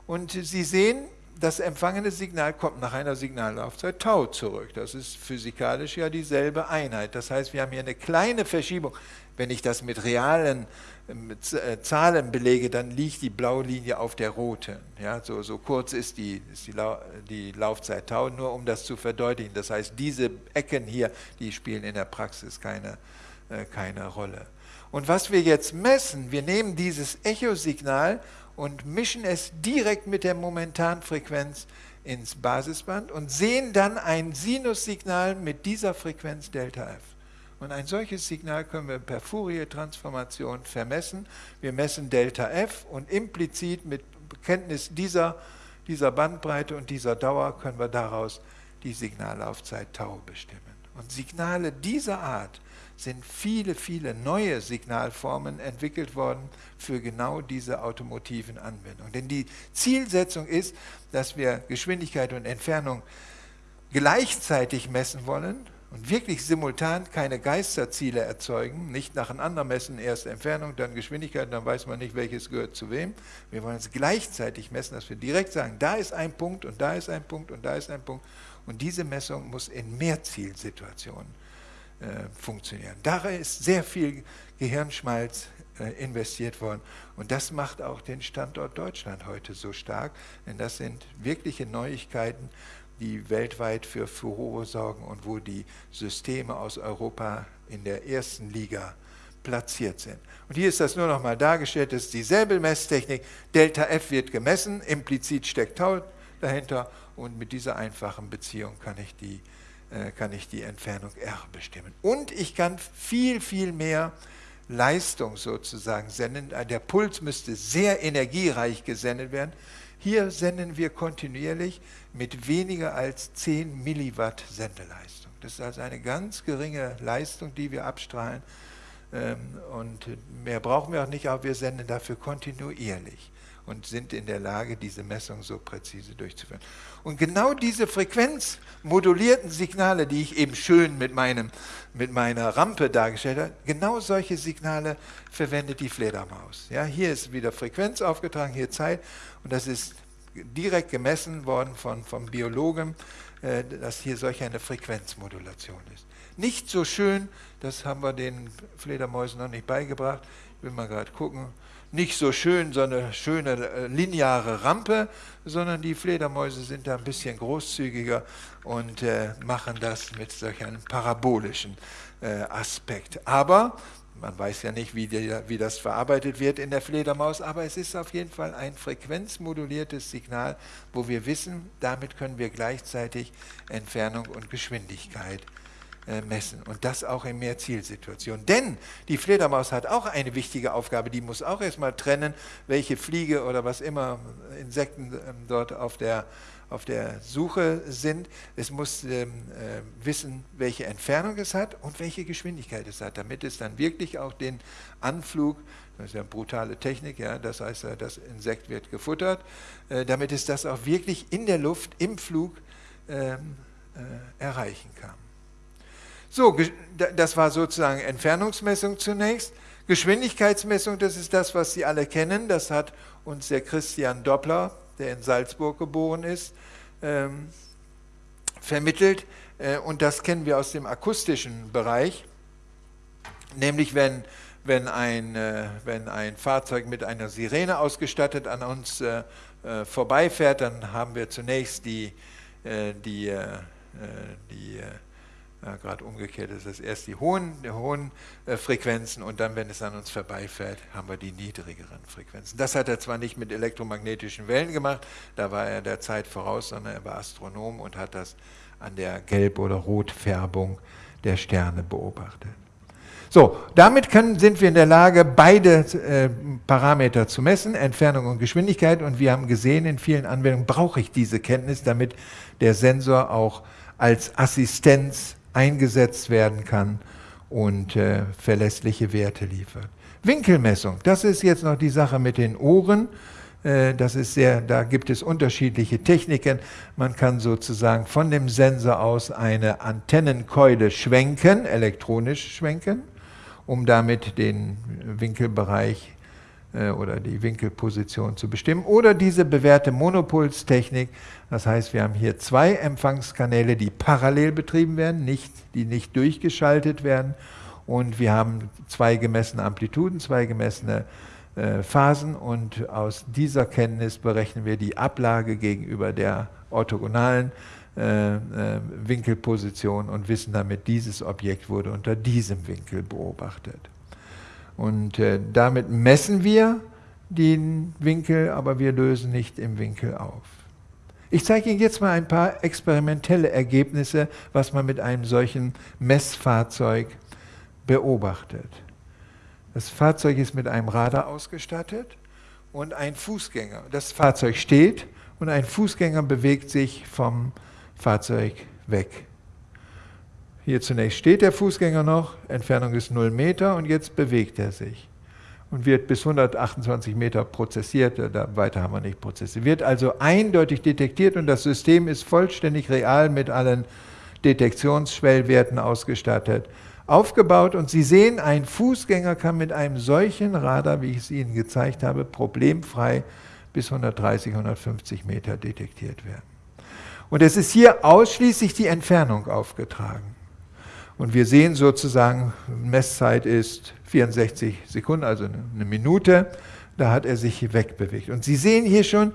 [SPEAKER 2] Und Sie sehen, das empfangene Signal kommt nach einer Signallaufzeit Tau zurück. Das ist physikalisch ja dieselbe Einheit. Das heißt, wir haben hier eine kleine Verschiebung. Wenn ich das mit realen mit äh, Zahlen belege, dann liegt die blaue Linie auf der roten. Ja, so, so kurz ist, die, ist die, Lau die Laufzeit Tau, nur um das zu verdeutlichen. Das heißt, diese Ecken hier, die spielen in der Praxis keine, äh, keine Rolle. Und was wir jetzt messen, wir nehmen dieses Echosignal und mischen es direkt mit der Momentanfrequenz ins Basisband und sehen dann ein Sinussignal mit dieser Frequenz Delta F. Und ein solches Signal können wir per Fourier-Transformation vermessen. Wir messen Delta F und implizit mit Kenntnis dieser, dieser Bandbreite und dieser Dauer können wir daraus die Signallaufzeit Tau bestimmen. Und Signale dieser Art sind viele, viele neue Signalformen entwickelt worden für genau diese automotiven Anwendungen. Denn die Zielsetzung ist, dass wir Geschwindigkeit und Entfernung gleichzeitig messen wollen und wirklich simultan keine Geisterziele erzeugen, nicht nacheinander messen, erst Entfernung, dann Geschwindigkeit, dann weiß man nicht, welches gehört zu wem. Wir wollen es gleichzeitig messen, dass wir direkt sagen, da ist ein Punkt und da ist ein Punkt und da ist ein Punkt. Und diese Messung muss in Mehrzielsituationen äh, funktionieren. Darin ist sehr viel Gehirnschmalz äh, investiert worden. Und das macht auch den Standort Deutschland heute so stark, denn das sind wirkliche Neuigkeiten, die weltweit für Furore sorgen und wo die Systeme aus Europa in der ersten Liga platziert sind. Und hier ist das nur noch mal dargestellt, das ist dieselbe Messtechnik. Delta F wird gemessen, implizit steckt Tau dahinter und mit dieser einfachen Beziehung kann ich die, kann ich die Entfernung R bestimmen. Und ich kann viel, viel mehr Leistung sozusagen senden. Der Puls müsste sehr energiereich gesendet werden. Hier senden wir kontinuierlich mit weniger als 10 Milliwatt Sendeleistung. Das ist also eine ganz geringe Leistung, die wir abstrahlen. Ähm, und mehr brauchen wir auch nicht, aber wir senden dafür kontinuierlich und sind in der Lage, diese Messung so präzise durchzuführen. Und genau diese frequenzmodulierten Signale, die ich eben schön mit, meinem, mit meiner Rampe dargestellt habe, genau solche Signale verwendet die Fledermaus. Ja, hier ist wieder Frequenz aufgetragen, hier Zeit und das ist direkt gemessen worden von, vom Biologen, äh, dass hier solch eine Frequenzmodulation ist. Nicht so schön, das haben wir den Fledermäusen noch nicht beigebracht, ich will mal gerade gucken, nicht so schön, so eine schöne äh, lineare Rampe, sondern die Fledermäuse sind da ein bisschen großzügiger und äh, machen das mit solch einem parabolischen äh, Aspekt. Aber man weiß ja nicht, wie, die, wie, das verarbeitet wird in der Fledermaus, aber es ist auf jeden Fall ein frequenzmoduliertes Signal, wo wir wissen, damit können wir gleichzeitig Entfernung und Geschwindigkeit messen. Und das auch in Mehrzielsituationen. Denn die Fledermaus hat auch eine wichtige Aufgabe, die muss auch erstmal trennen, welche Fliege oder was immer Insekten ähm, dort auf der, auf der Suche sind. Es muss ähm, äh, wissen, welche Entfernung es hat und welche Geschwindigkeit es hat, damit es dann wirklich auch den Anflug das ist ja eine brutale Technik, ja, das heißt, das Insekt wird gefuttert, äh, damit es das auch wirklich in der Luft, im Flug ähm, äh, erreichen kann. So, das war sozusagen Entfernungsmessung zunächst. Geschwindigkeitsmessung, das ist das, was Sie alle kennen. Das hat uns der Christian Doppler, der in Salzburg geboren ist, ähm, vermittelt. Äh, und das kennen wir aus dem akustischen Bereich. Nämlich wenn, wenn, ein, äh, wenn ein Fahrzeug mit einer Sirene ausgestattet an uns äh, äh vorbeifährt, dann haben wir zunächst die, äh, die, äh, die ja, Gerade umgekehrt ist es erst die hohen, die hohen äh, Frequenzen und dann, wenn es an uns vorbeifährt, haben wir die niedrigeren Frequenzen. Das hat er zwar nicht mit elektromagnetischen Wellen gemacht, da war er der Zeit voraus, sondern er war Astronom und hat das an der Gelb- oder Rotfärbung der Sterne beobachtet. So, damit können, sind wir in der Lage, beide äh, Parameter zu messen, Entfernung und Geschwindigkeit. Und wir haben gesehen, in vielen Anwendungen brauche ich diese Kenntnis, damit der Sensor auch als Assistenz eingesetzt werden kann und äh, verlässliche Werte liefert. Winkelmessung, das ist jetzt noch die Sache mit den Ohren. Äh, das ist sehr, da gibt es unterschiedliche Techniken. Man kann sozusagen von dem Sensor aus eine Antennenkeule schwenken, elektronisch schwenken, um damit den Winkelbereich oder die Winkelposition zu bestimmen. Oder diese bewährte Monopulstechnik, das heißt, wir haben hier zwei Empfangskanäle, die parallel betrieben werden, nicht, die nicht durchgeschaltet werden. Und wir haben zwei gemessene Amplituden, zwei gemessene äh, Phasen und aus dieser Kenntnis berechnen wir die Ablage gegenüber der orthogonalen äh, äh, Winkelposition und wissen damit, dieses Objekt wurde unter diesem Winkel beobachtet. Und äh, damit messen wir den Winkel, aber wir lösen nicht im Winkel auf. Ich zeige Ihnen jetzt mal ein paar experimentelle Ergebnisse, was man mit einem solchen Messfahrzeug beobachtet. Das Fahrzeug ist mit einem Radar ausgestattet und ein Fußgänger. Das Fahrzeug steht und ein Fußgänger bewegt sich vom Fahrzeug weg. Hier zunächst steht der Fußgänger noch, Entfernung ist 0 Meter und jetzt bewegt er sich und wird bis 128 Meter prozessiert, da weiter haben wir nicht prozessiert. Wird also eindeutig detektiert und das System ist vollständig real mit allen Detektionsschwellwerten ausgestattet, aufgebaut und Sie sehen, ein Fußgänger kann mit einem solchen Radar, wie ich es Ihnen gezeigt habe, problemfrei bis 130, 150 Meter detektiert werden. Und es ist hier ausschließlich die Entfernung aufgetragen. Und wir sehen sozusagen, Messzeit ist 64 Sekunden, also eine Minute. Da hat er sich wegbewegt. Und Sie sehen hier schon,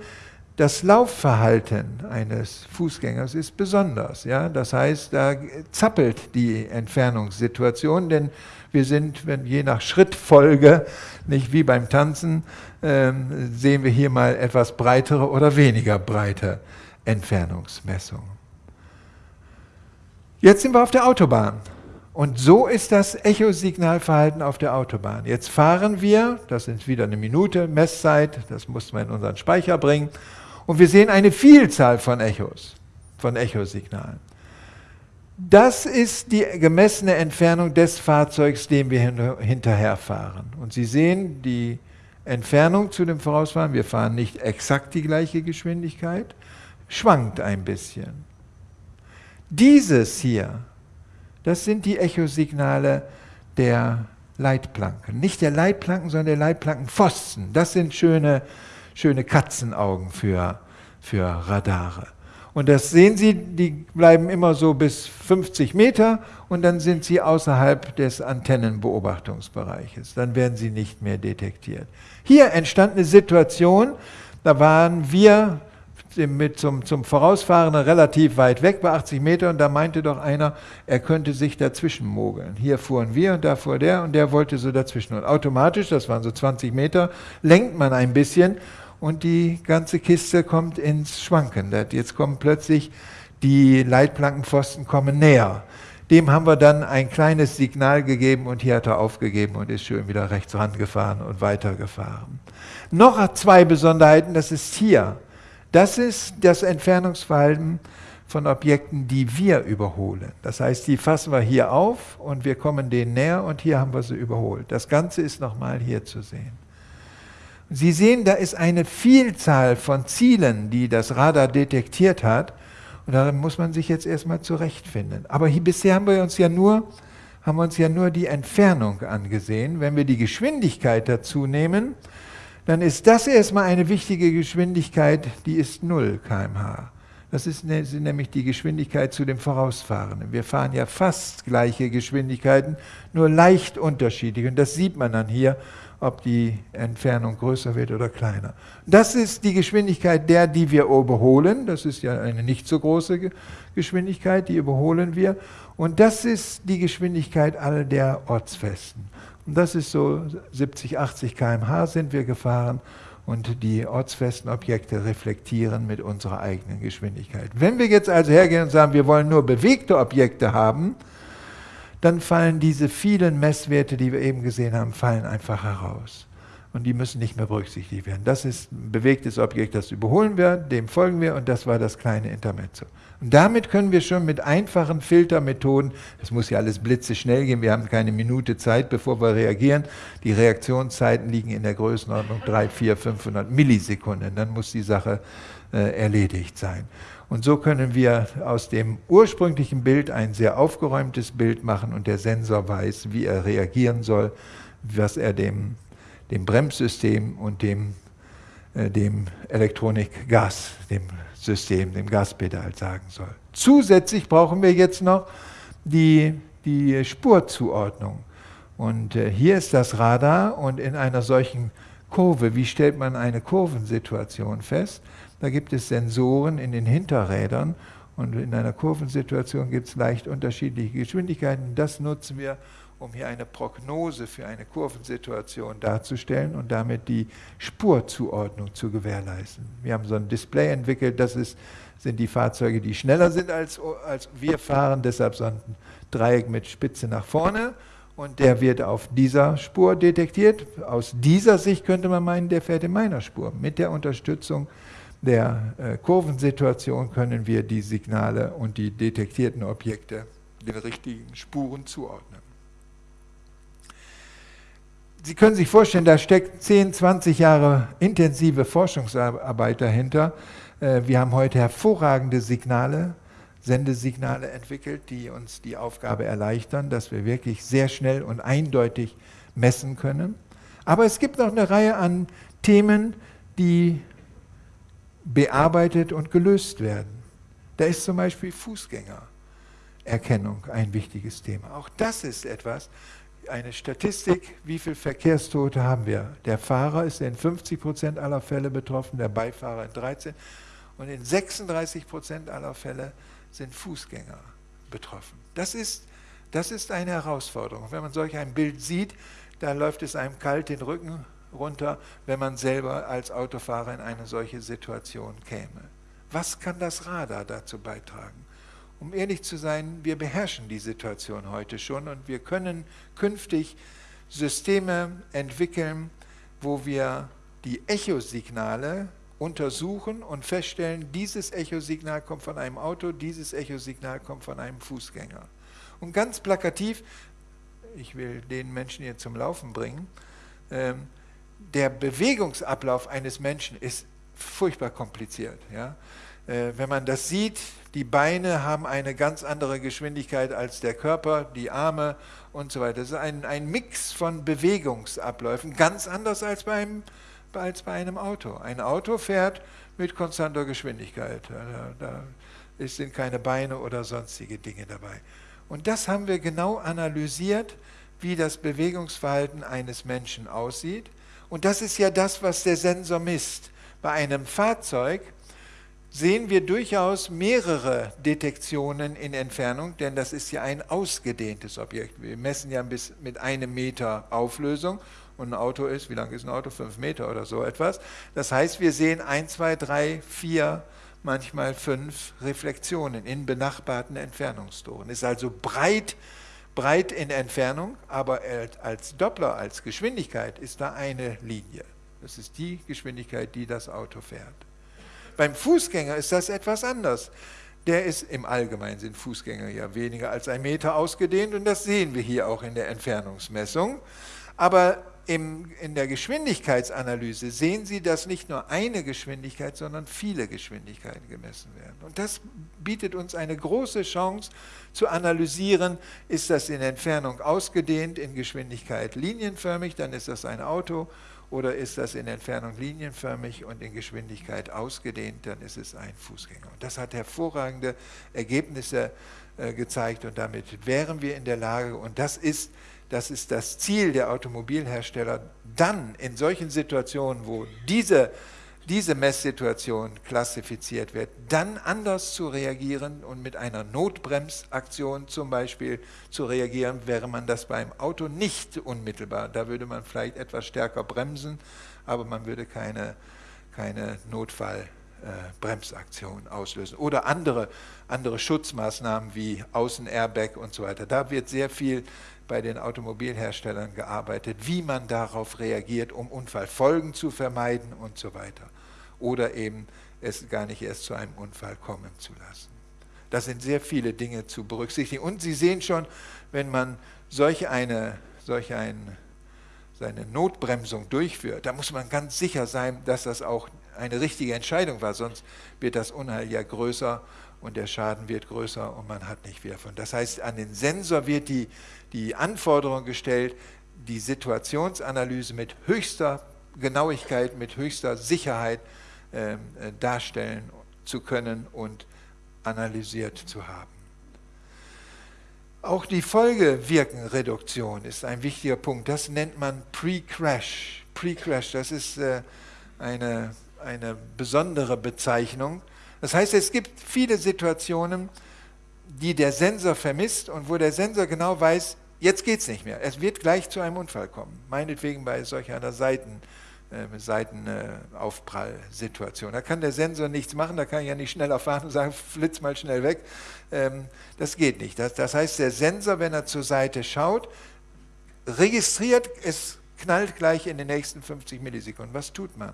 [SPEAKER 2] das Laufverhalten eines Fußgängers ist besonders. Ja? Das heißt, da zappelt die Entfernungssituation, denn wir sind, wenn je nach Schrittfolge, nicht wie beim Tanzen, ähm, sehen wir hier mal etwas breitere oder weniger breite Entfernungsmessungen. Jetzt sind wir auf der Autobahn. Und so ist das Echosignalverhalten auf der Autobahn. Jetzt fahren wir, das sind wieder eine Minute Messzeit, das mussten wir in unseren Speicher bringen, und wir sehen eine Vielzahl von Echos, von Echosignalen. Das ist die gemessene Entfernung des Fahrzeugs, dem wir hinterherfahren. Und Sie sehen die Entfernung zu dem Vorausfahren, wir fahren nicht exakt die gleiche Geschwindigkeit, schwankt ein bisschen. Dieses hier, das sind die Echosignale der Leitplanken. Nicht der Leitplanken, sondern der Leitplankenpfosten. Das sind schöne, schöne Katzenaugen für, für Radare. Und das sehen Sie, die bleiben immer so bis 50 Meter und dann sind sie außerhalb des Antennenbeobachtungsbereiches. Dann werden sie nicht mehr detektiert. Hier entstand eine Situation, da waren wir mit zum, zum Vorausfahrenden relativ weit weg bei 80 Meter und da meinte doch einer, er könnte sich dazwischen mogeln. Hier fuhren wir und da fuhr der und der wollte so dazwischen. Und automatisch, das waren so 20 Meter, lenkt man ein bisschen und die ganze Kiste kommt ins Schwanken. Jetzt kommen plötzlich die Leitplankenpfosten kommen näher. Dem haben wir dann ein kleines Signal gegeben und hier hat er aufgegeben und ist schön wieder rechts rangefahren und weitergefahren. Noch zwei Besonderheiten, das ist hier. Das ist das Entfernungsverhalten von Objekten, die wir überholen. Das heißt, die fassen wir hier auf und wir kommen denen näher und hier haben wir sie überholt. Das Ganze ist nochmal hier zu sehen. Sie sehen, da ist eine Vielzahl von Zielen, die das Radar detektiert hat. Und da muss man sich jetzt erstmal zurechtfinden. Aber hier, bisher haben wir uns ja nur haben wir uns ja nur die Entfernung angesehen. Wenn wir die Geschwindigkeit dazu nehmen, dann ist das erstmal eine wichtige Geschwindigkeit, die ist 0 kmh. Das ist ne, nämlich die Geschwindigkeit zu dem Vorausfahrenden. Wir fahren ja fast gleiche Geschwindigkeiten, nur leicht unterschiedlich. Und das sieht man dann hier, ob die Entfernung größer wird oder kleiner. Das ist die Geschwindigkeit der, die wir überholen. Das ist ja eine nicht so große Geschwindigkeit, die überholen wir. Und das ist die Geschwindigkeit all der Ortsfesten. Und das ist so 70, 80 km/h sind wir gefahren und die ortsfesten Objekte reflektieren mit unserer eigenen Geschwindigkeit. Wenn wir jetzt also hergehen und sagen, wir wollen nur bewegte Objekte haben, dann fallen diese vielen Messwerte, die wir eben gesehen haben, fallen einfach heraus. Und die müssen nicht mehr berücksichtigt werden. Das ist ein bewegtes Objekt, das überholen wir, dem folgen wir und das war das kleine Intermezzo. Und damit können wir schon mit einfachen Filtermethoden, das muss ja alles blitzeschnell gehen, wir haben keine Minute Zeit, bevor wir reagieren. Die Reaktionszeiten liegen in der Größenordnung 3, 4, 500 Millisekunden. Dann muss die Sache äh, erledigt sein. Und so können wir aus dem ursprünglichen Bild ein sehr aufgeräumtes Bild machen und der Sensor weiß, wie er reagieren soll, was er dem, dem Bremssystem und dem, äh, dem Elektronik-Gas, dem System, dem Gaspedal sagen soll. Zusätzlich brauchen wir jetzt noch die, die Spurzuordnung. Und äh, hier ist das Radar und in einer solchen Kurve, wie stellt man eine Kurvensituation fest? Da gibt es Sensoren in den Hinterrädern und in einer Kurvensituation gibt es leicht unterschiedliche Geschwindigkeiten. Das nutzen wir, um hier eine Prognose für eine Kurvensituation darzustellen und damit die Spurzuordnung zu gewährleisten. Wir haben so ein Display entwickelt, das ist sind die Fahrzeuge, die schneller sind als, als wir fahren, deshalb so ein Dreieck mit Spitze nach vorne und der wird auf dieser Spur detektiert. Aus dieser Sicht könnte man meinen, der fährt in meiner Spur. Mit der Unterstützung der äh, Kurvensituation können wir die Signale und die detektierten Objekte den richtigen Spuren zuordnen. Sie können sich vorstellen, da steckt 10, 20 Jahre intensive Forschungsarbeit dahinter. Äh, wir haben heute hervorragende Signale, Sendesignale entwickelt, die uns die Aufgabe erleichtern, dass wir wirklich sehr schnell und eindeutig messen können. Aber es gibt noch eine Reihe an Themen, die bearbeitet und gelöst werden. Da ist zum Beispiel Fußgängererkennung ein wichtiges Thema. Auch das ist etwas, eine Statistik, wie viele Verkehrstote haben wir. Der Fahrer ist in 50 Prozent aller Fälle betroffen, der Beifahrer in 13 und in 36 Prozent aller Fälle sind Fußgänger betroffen. Das ist, das ist eine Herausforderung. Wenn man solch ein Bild sieht, dann läuft es einem kalt den Rücken runter, wenn man selber als Autofahrer in eine solche Situation käme. Was kann das Radar dazu beitragen? Um ehrlich zu sein, wir beherrschen die Situation heute schon und wir können künftig Systeme entwickeln, wo wir die Echosignale untersuchen und feststellen, dieses Echosignal kommt von einem Auto, dieses Echosignal kommt von einem Fußgänger. Und ganz plakativ, ich will den Menschen hier zum Laufen bringen, ähm, der Bewegungsablauf eines Menschen ist furchtbar kompliziert. Ja? Äh, wenn man das sieht, die Beine haben eine ganz andere Geschwindigkeit als der Körper, die Arme und so weiter. Das ist ein, ein Mix von Bewegungsabläufen, ganz anders als beim als bei einem Auto. Ein Auto fährt mit konstanter Geschwindigkeit. Da, da sind keine Beine oder sonstige Dinge dabei. Und das haben wir genau analysiert, wie das Bewegungsverhalten eines Menschen aussieht. Und das ist ja das, was der Sensor misst. Bei einem Fahrzeug sehen wir durchaus mehrere Detektionen in Entfernung, denn das ist ja ein ausgedehntes Objekt. Wir messen ja bis mit einem Meter Auflösung und ein Auto ist, wie lang ist ein Auto? Fünf Meter oder so etwas. Das heißt, wir sehen ein, zwei, drei, vier, manchmal fünf Reflexionen in benachbarten Entfernungstoren. Ist also breit, breit in Entfernung, aber als Doppler, als Geschwindigkeit ist da eine Linie. Das ist die Geschwindigkeit, die das Auto fährt. Beim Fußgänger ist das etwas anders. Der ist im Allgemeinen sind Fußgänger ja weniger als ein Meter ausgedehnt und das sehen wir hier auch in der Entfernungsmessung. Aber im, in der Geschwindigkeitsanalyse sehen Sie, dass nicht nur eine Geschwindigkeit, sondern viele Geschwindigkeiten gemessen werden. Und das bietet uns eine große Chance zu analysieren, ist das in Entfernung ausgedehnt, in Geschwindigkeit linienförmig, dann ist das ein Auto, oder ist das in Entfernung linienförmig und in Geschwindigkeit ausgedehnt, dann ist es ein Fußgänger. Und das hat hervorragende Ergebnisse äh, gezeigt und damit wären wir in der Lage, und das ist das ist das Ziel der Automobilhersteller, dann in solchen Situationen, wo diese, diese Messsituation klassifiziert wird, dann anders zu reagieren und mit einer Notbremsaktion zum Beispiel zu reagieren, wäre man das beim Auto nicht unmittelbar. Da würde man vielleicht etwas stärker bremsen, aber man würde keine, keine Notfallbremsaktion äh, auslösen. Oder andere, andere Schutzmaßnahmen wie Außen-Airbag und so weiter. Da wird sehr viel bei den Automobilherstellern gearbeitet, wie man darauf reagiert, um Unfallfolgen zu vermeiden und so weiter. Oder eben es gar nicht erst zu einem Unfall kommen zu lassen. Das sind sehr viele Dinge zu berücksichtigen. Und Sie sehen schon, wenn man solch eine, solch ein, seine Notbremsung durchführt, da muss man ganz sicher sein, dass das auch eine richtige Entscheidung war, sonst wird das Unheil ja größer und der Schaden wird größer und man hat nicht viel davon. Das heißt, an den Sensor wird die, die Anforderung gestellt, die Situationsanalyse mit höchster Genauigkeit, mit höchster Sicherheit äh, darstellen zu können und analysiert zu haben. Auch die Folgewirkenreduktion ist ein wichtiger Punkt. Das nennt man Pre-Crash. Pre-Crash, das ist äh, eine, eine besondere Bezeichnung. Das heißt, es gibt viele Situationen, die der Sensor vermisst und wo der Sensor genau weiß, jetzt geht es nicht mehr. Es wird gleich zu einem Unfall kommen. Meinetwegen bei solch einer Seiten, äh, Seitenaufprallsituation. Da kann der Sensor nichts machen, da kann ich ja nicht schneller fahren und sagen, flitz mal schnell weg. Ähm, das geht nicht. Das, heißt, der Sensor, wenn er zur Seite schaut, registriert, es knallt gleich in den nächsten 50 Millisekunden. Was tut man?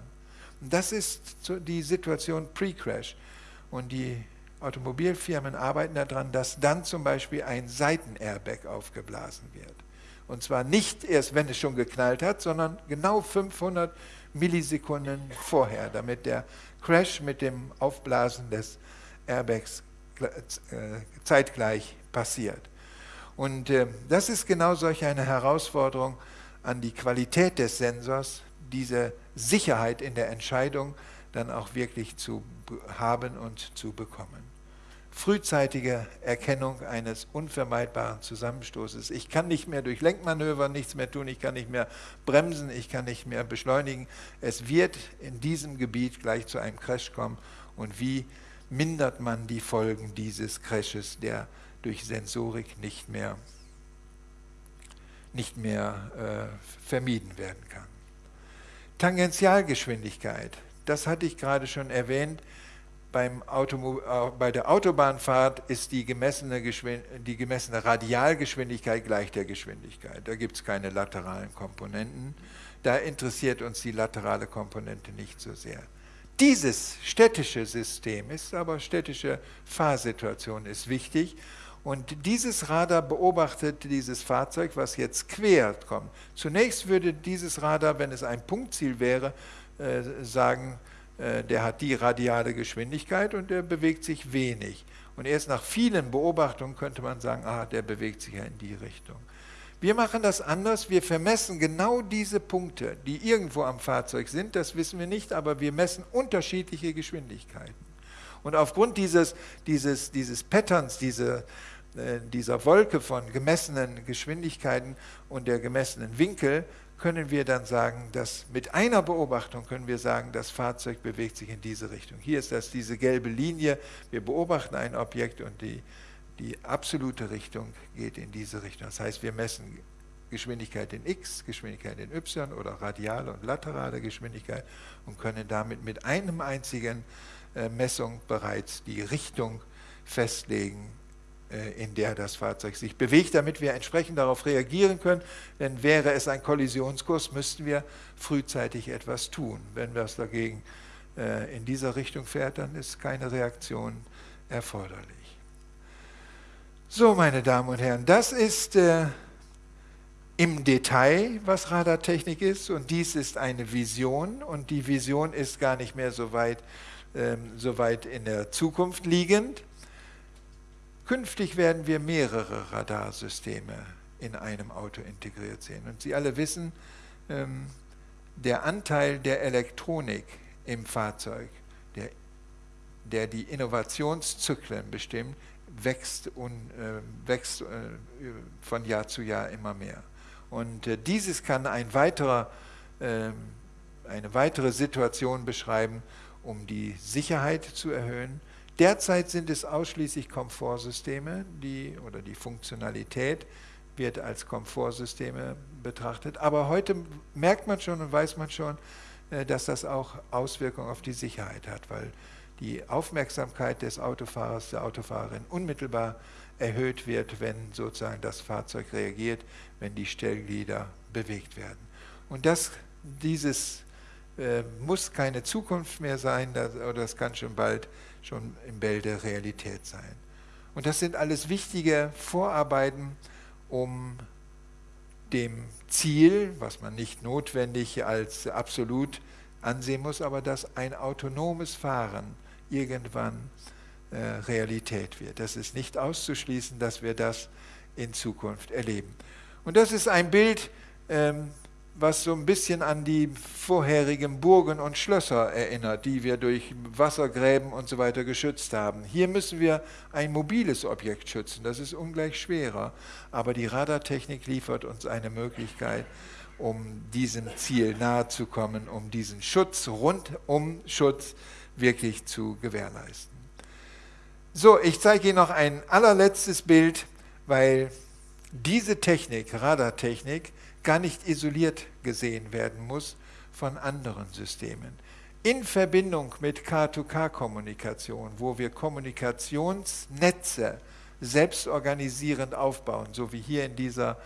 [SPEAKER 2] Das ist die Situation pre-Crash. Und die Automobilfirmen arbeiten daran, dass dann zum Beispiel ein Seitenairbag aufgeblasen wird. Und zwar nicht erst, wenn es schon geknallt hat, sondern genau 500 Millisekunden vorher, damit der Crash mit dem Aufblasen des Airbags äh, zeitgleich passiert. Und äh, das ist genau solch eine Herausforderung an die Qualität des Sensors, diese Sicherheit in der Entscheidung dann auch wirklich zu haben und zu bekommen frühzeitige Erkennung eines unvermeidbaren Zusammenstoßes. Ich kann nicht mehr durch Lenkmanöver nichts mehr tun, ich kann nicht mehr bremsen, ich kann nicht mehr beschleunigen. Es wird in diesem Gebiet gleich zu einem Crash kommen. Und wie mindert man die Folgen dieses Crashes, der durch Sensorik nicht mehr, nicht mehr äh, vermieden werden kann? Tangentialgeschwindigkeit, das hatte ich gerade schon erwähnt äh, bei der Autobahnfahrt ist die gemessene, die gemessene Radialgeschwindigkeit gleich der Geschwindigkeit. Da gibt es keine lateralen Komponenten. Da interessiert uns die laterale Komponente nicht so sehr. Dieses städtische System ist aber städtische Fahrsituation ist wichtig. Und dieses Radar beobachtet dieses Fahrzeug, was jetzt quer kommt. Zunächst würde dieses Radar, wenn es ein Punktziel wäre, äh, sagen, der hat die radiale Geschwindigkeit und der bewegt sich wenig. Und erst nach vielen Beobachtungen könnte man sagen, ah, der bewegt sich ja in die Richtung. Wir machen das anders, wir vermessen genau diese Punkte, die irgendwo am Fahrzeug sind, das wissen wir nicht, aber wir messen unterschiedliche Geschwindigkeiten. Und aufgrund dieses, dieses, dieses Patterns, diese, äh, dieser Wolke von gemessenen Geschwindigkeiten und der gemessenen Winkel, können wir dann sagen, dass mit einer Beobachtung können wir sagen, das Fahrzeug bewegt sich in diese Richtung. Hier ist das diese gelbe Linie. Wir beobachten ein Objekt und die, die absolute Richtung geht in diese Richtung. Das heißt, wir messen Geschwindigkeit in x, Geschwindigkeit in y oder radiale und laterale Geschwindigkeit und können damit mit einem einzigen äh, Messung bereits die Richtung festlegen, in der das Fahrzeug sich bewegt, damit wir entsprechend darauf reagieren können. Denn wäre es ein Kollisionskurs, müssten wir frühzeitig etwas tun. Wenn es dagegen äh, in dieser Richtung fährt, dann ist keine Reaktion erforderlich. So, meine Damen und Herren, das ist äh, im Detail, was Radartechnik ist. Und dies ist eine Vision. Und die Vision ist gar nicht mehr so weit, ähm, so weit in der Zukunft liegend. Künftig werden wir mehrere Radarsysteme in einem Auto integriert sehen. Und Sie alle wissen, ähm, der Anteil der Elektronik im Fahrzeug, der, der die Innovationszyklen bestimmt, wächst, un, äh, wächst äh, von Jahr zu Jahr immer mehr. Und äh, dieses kann ein weiterer, ähm, eine weitere Situation beschreiben, um die Sicherheit zu erhöhen, Derzeit sind es ausschließlich Komfortsysteme, die, oder die Funktionalität wird als Komfortsysteme betrachtet. Aber heute merkt man schon und weiß man schon, äh, dass das auch Auswirkungen auf die Sicherheit hat, weil die Aufmerksamkeit des Autofahrers, der Autofahrerin unmittelbar erhöht wird, wenn sozusagen das Fahrzeug reagiert, wenn die Stellglieder bewegt werden. Und das, dieses äh, muss keine Zukunft mehr sein, das, oder das kann schon bald schon im Bild Realität sein. Und das sind alles wichtige Vorarbeiten, um dem Ziel, was man nicht notwendig als absolut ansehen muss, aber dass ein autonomes Fahren irgendwann äh, Realität wird. Das ist nicht auszuschließen, dass wir das in Zukunft erleben. Und das ist ein Bild, ähm, was so ein bisschen an die vorherigen Burgen und Schlösser erinnert, die wir durch Wassergräben und so weiter geschützt haben. Hier müssen wir ein mobiles Objekt schützen, das ist ungleich schwerer, aber die Radartechnik liefert uns eine Möglichkeit, um diesem Ziel nahe zu kommen, um diesen Schutz, rundum Schutz wirklich zu gewährleisten. So, ich zeige Ihnen noch ein allerletztes Bild, weil diese Technik, Radartechnik, gar nicht isoliert gesehen werden muss von anderen Systemen. In Verbindung mit K2K-Kommunikation, wo wir Kommunikationsnetze selbstorganisierend aufbauen, so wie hier in dieser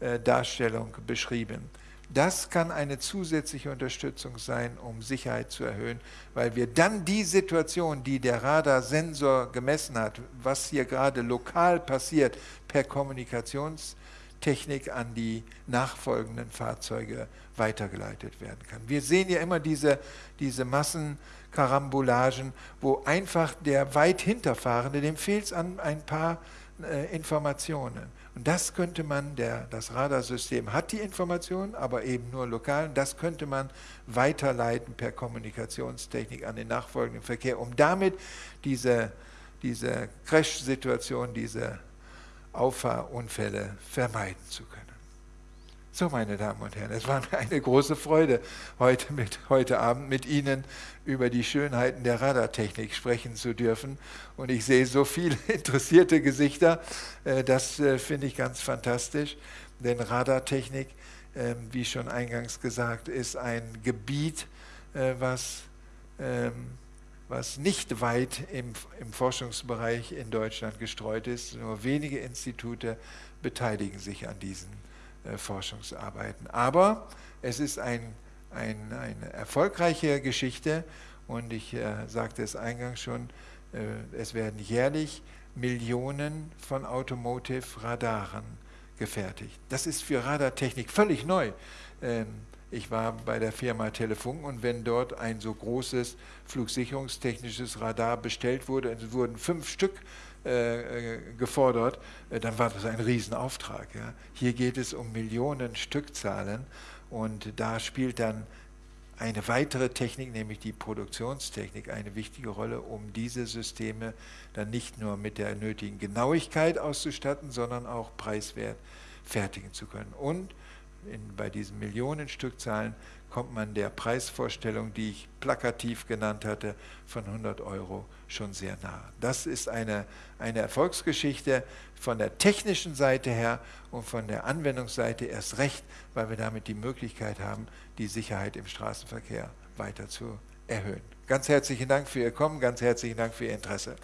[SPEAKER 2] äh, Darstellung beschrieben. Das kann eine zusätzliche Unterstützung sein, um Sicherheit zu erhöhen, weil wir dann die Situation, die der Radarsensor gemessen hat, was hier gerade lokal passiert, per Kommunikationstechnik an die nachfolgenden Fahrzeuge weitergeleitet werden kann. Wir sehen ja immer diese, diese Massenkarambolagen, wo einfach der weit hinterfahrende, dem fehlt es an ein paar äh, Informationen. Und das könnte man, der, das Radarsystem hat die Informationen, aber eben nur lokal, das könnte man weiterleiten per Kommunikationstechnik an den nachfolgenden Verkehr, um damit diese, diese Crash-Situation, diese Auffahrunfälle vermeiden zu können. So, meine Damen und Herren, es war mir eine große Freude, heute, mit, heute Abend mit Ihnen über die Schönheiten der Radartechnik sprechen zu dürfen. Und ich sehe so viele *laughs* interessierte Gesichter. Äh, das äh, finde ich ganz fantastisch, denn Radartechnik, ähm, wie schon eingangs gesagt, ist ein Gebiet, äh, was, ähm, was nicht weit im, im Forschungsbereich in Deutschland gestreut ist. Nur wenige Institute beteiligen sich an diesen äh, Forschungsarbeiten. Aber es ist ein, ein, eine erfolgreiche Geschichte und ich äh, sagte es eingangs schon, äh, es werden jährlich Millionen von Automotive-Radaren gefertigt. Das ist für Radartechnik völlig neu. Ähm, ich war bei der Firma Telefunk und wenn dort ein so großes flugsicherungstechnisches Radar bestellt wurde, es wurden fünf Stück äh, äh, gefordert, äh, dann war das ein Riesenauftrag. Ja. Hier geht es um Millionen Stückzahlen und da spielt dann eine weitere Technik, nämlich die Produktionstechnik, eine wichtige Rolle, um diese Systeme dann nicht nur mit der nötigen Genauigkeit auszustatten, sondern auch preiswert fertigen zu können. Und in, bei diesen Millionen Stückzahlen kommt man der Preisvorstellung, die ich plakativ genannt hatte, von 100 Euro schon sehr nah. Das ist eine, eine Erfolgsgeschichte von der technischen Seite her und von der Anwendungsseite erst recht, weil wir damit die Möglichkeit haben, die Sicherheit im Straßenverkehr weiter zu erhöhen. Ganz herzlichen Dank für Ihr Kommen, ganz herzlichen Dank für Ihr Interesse.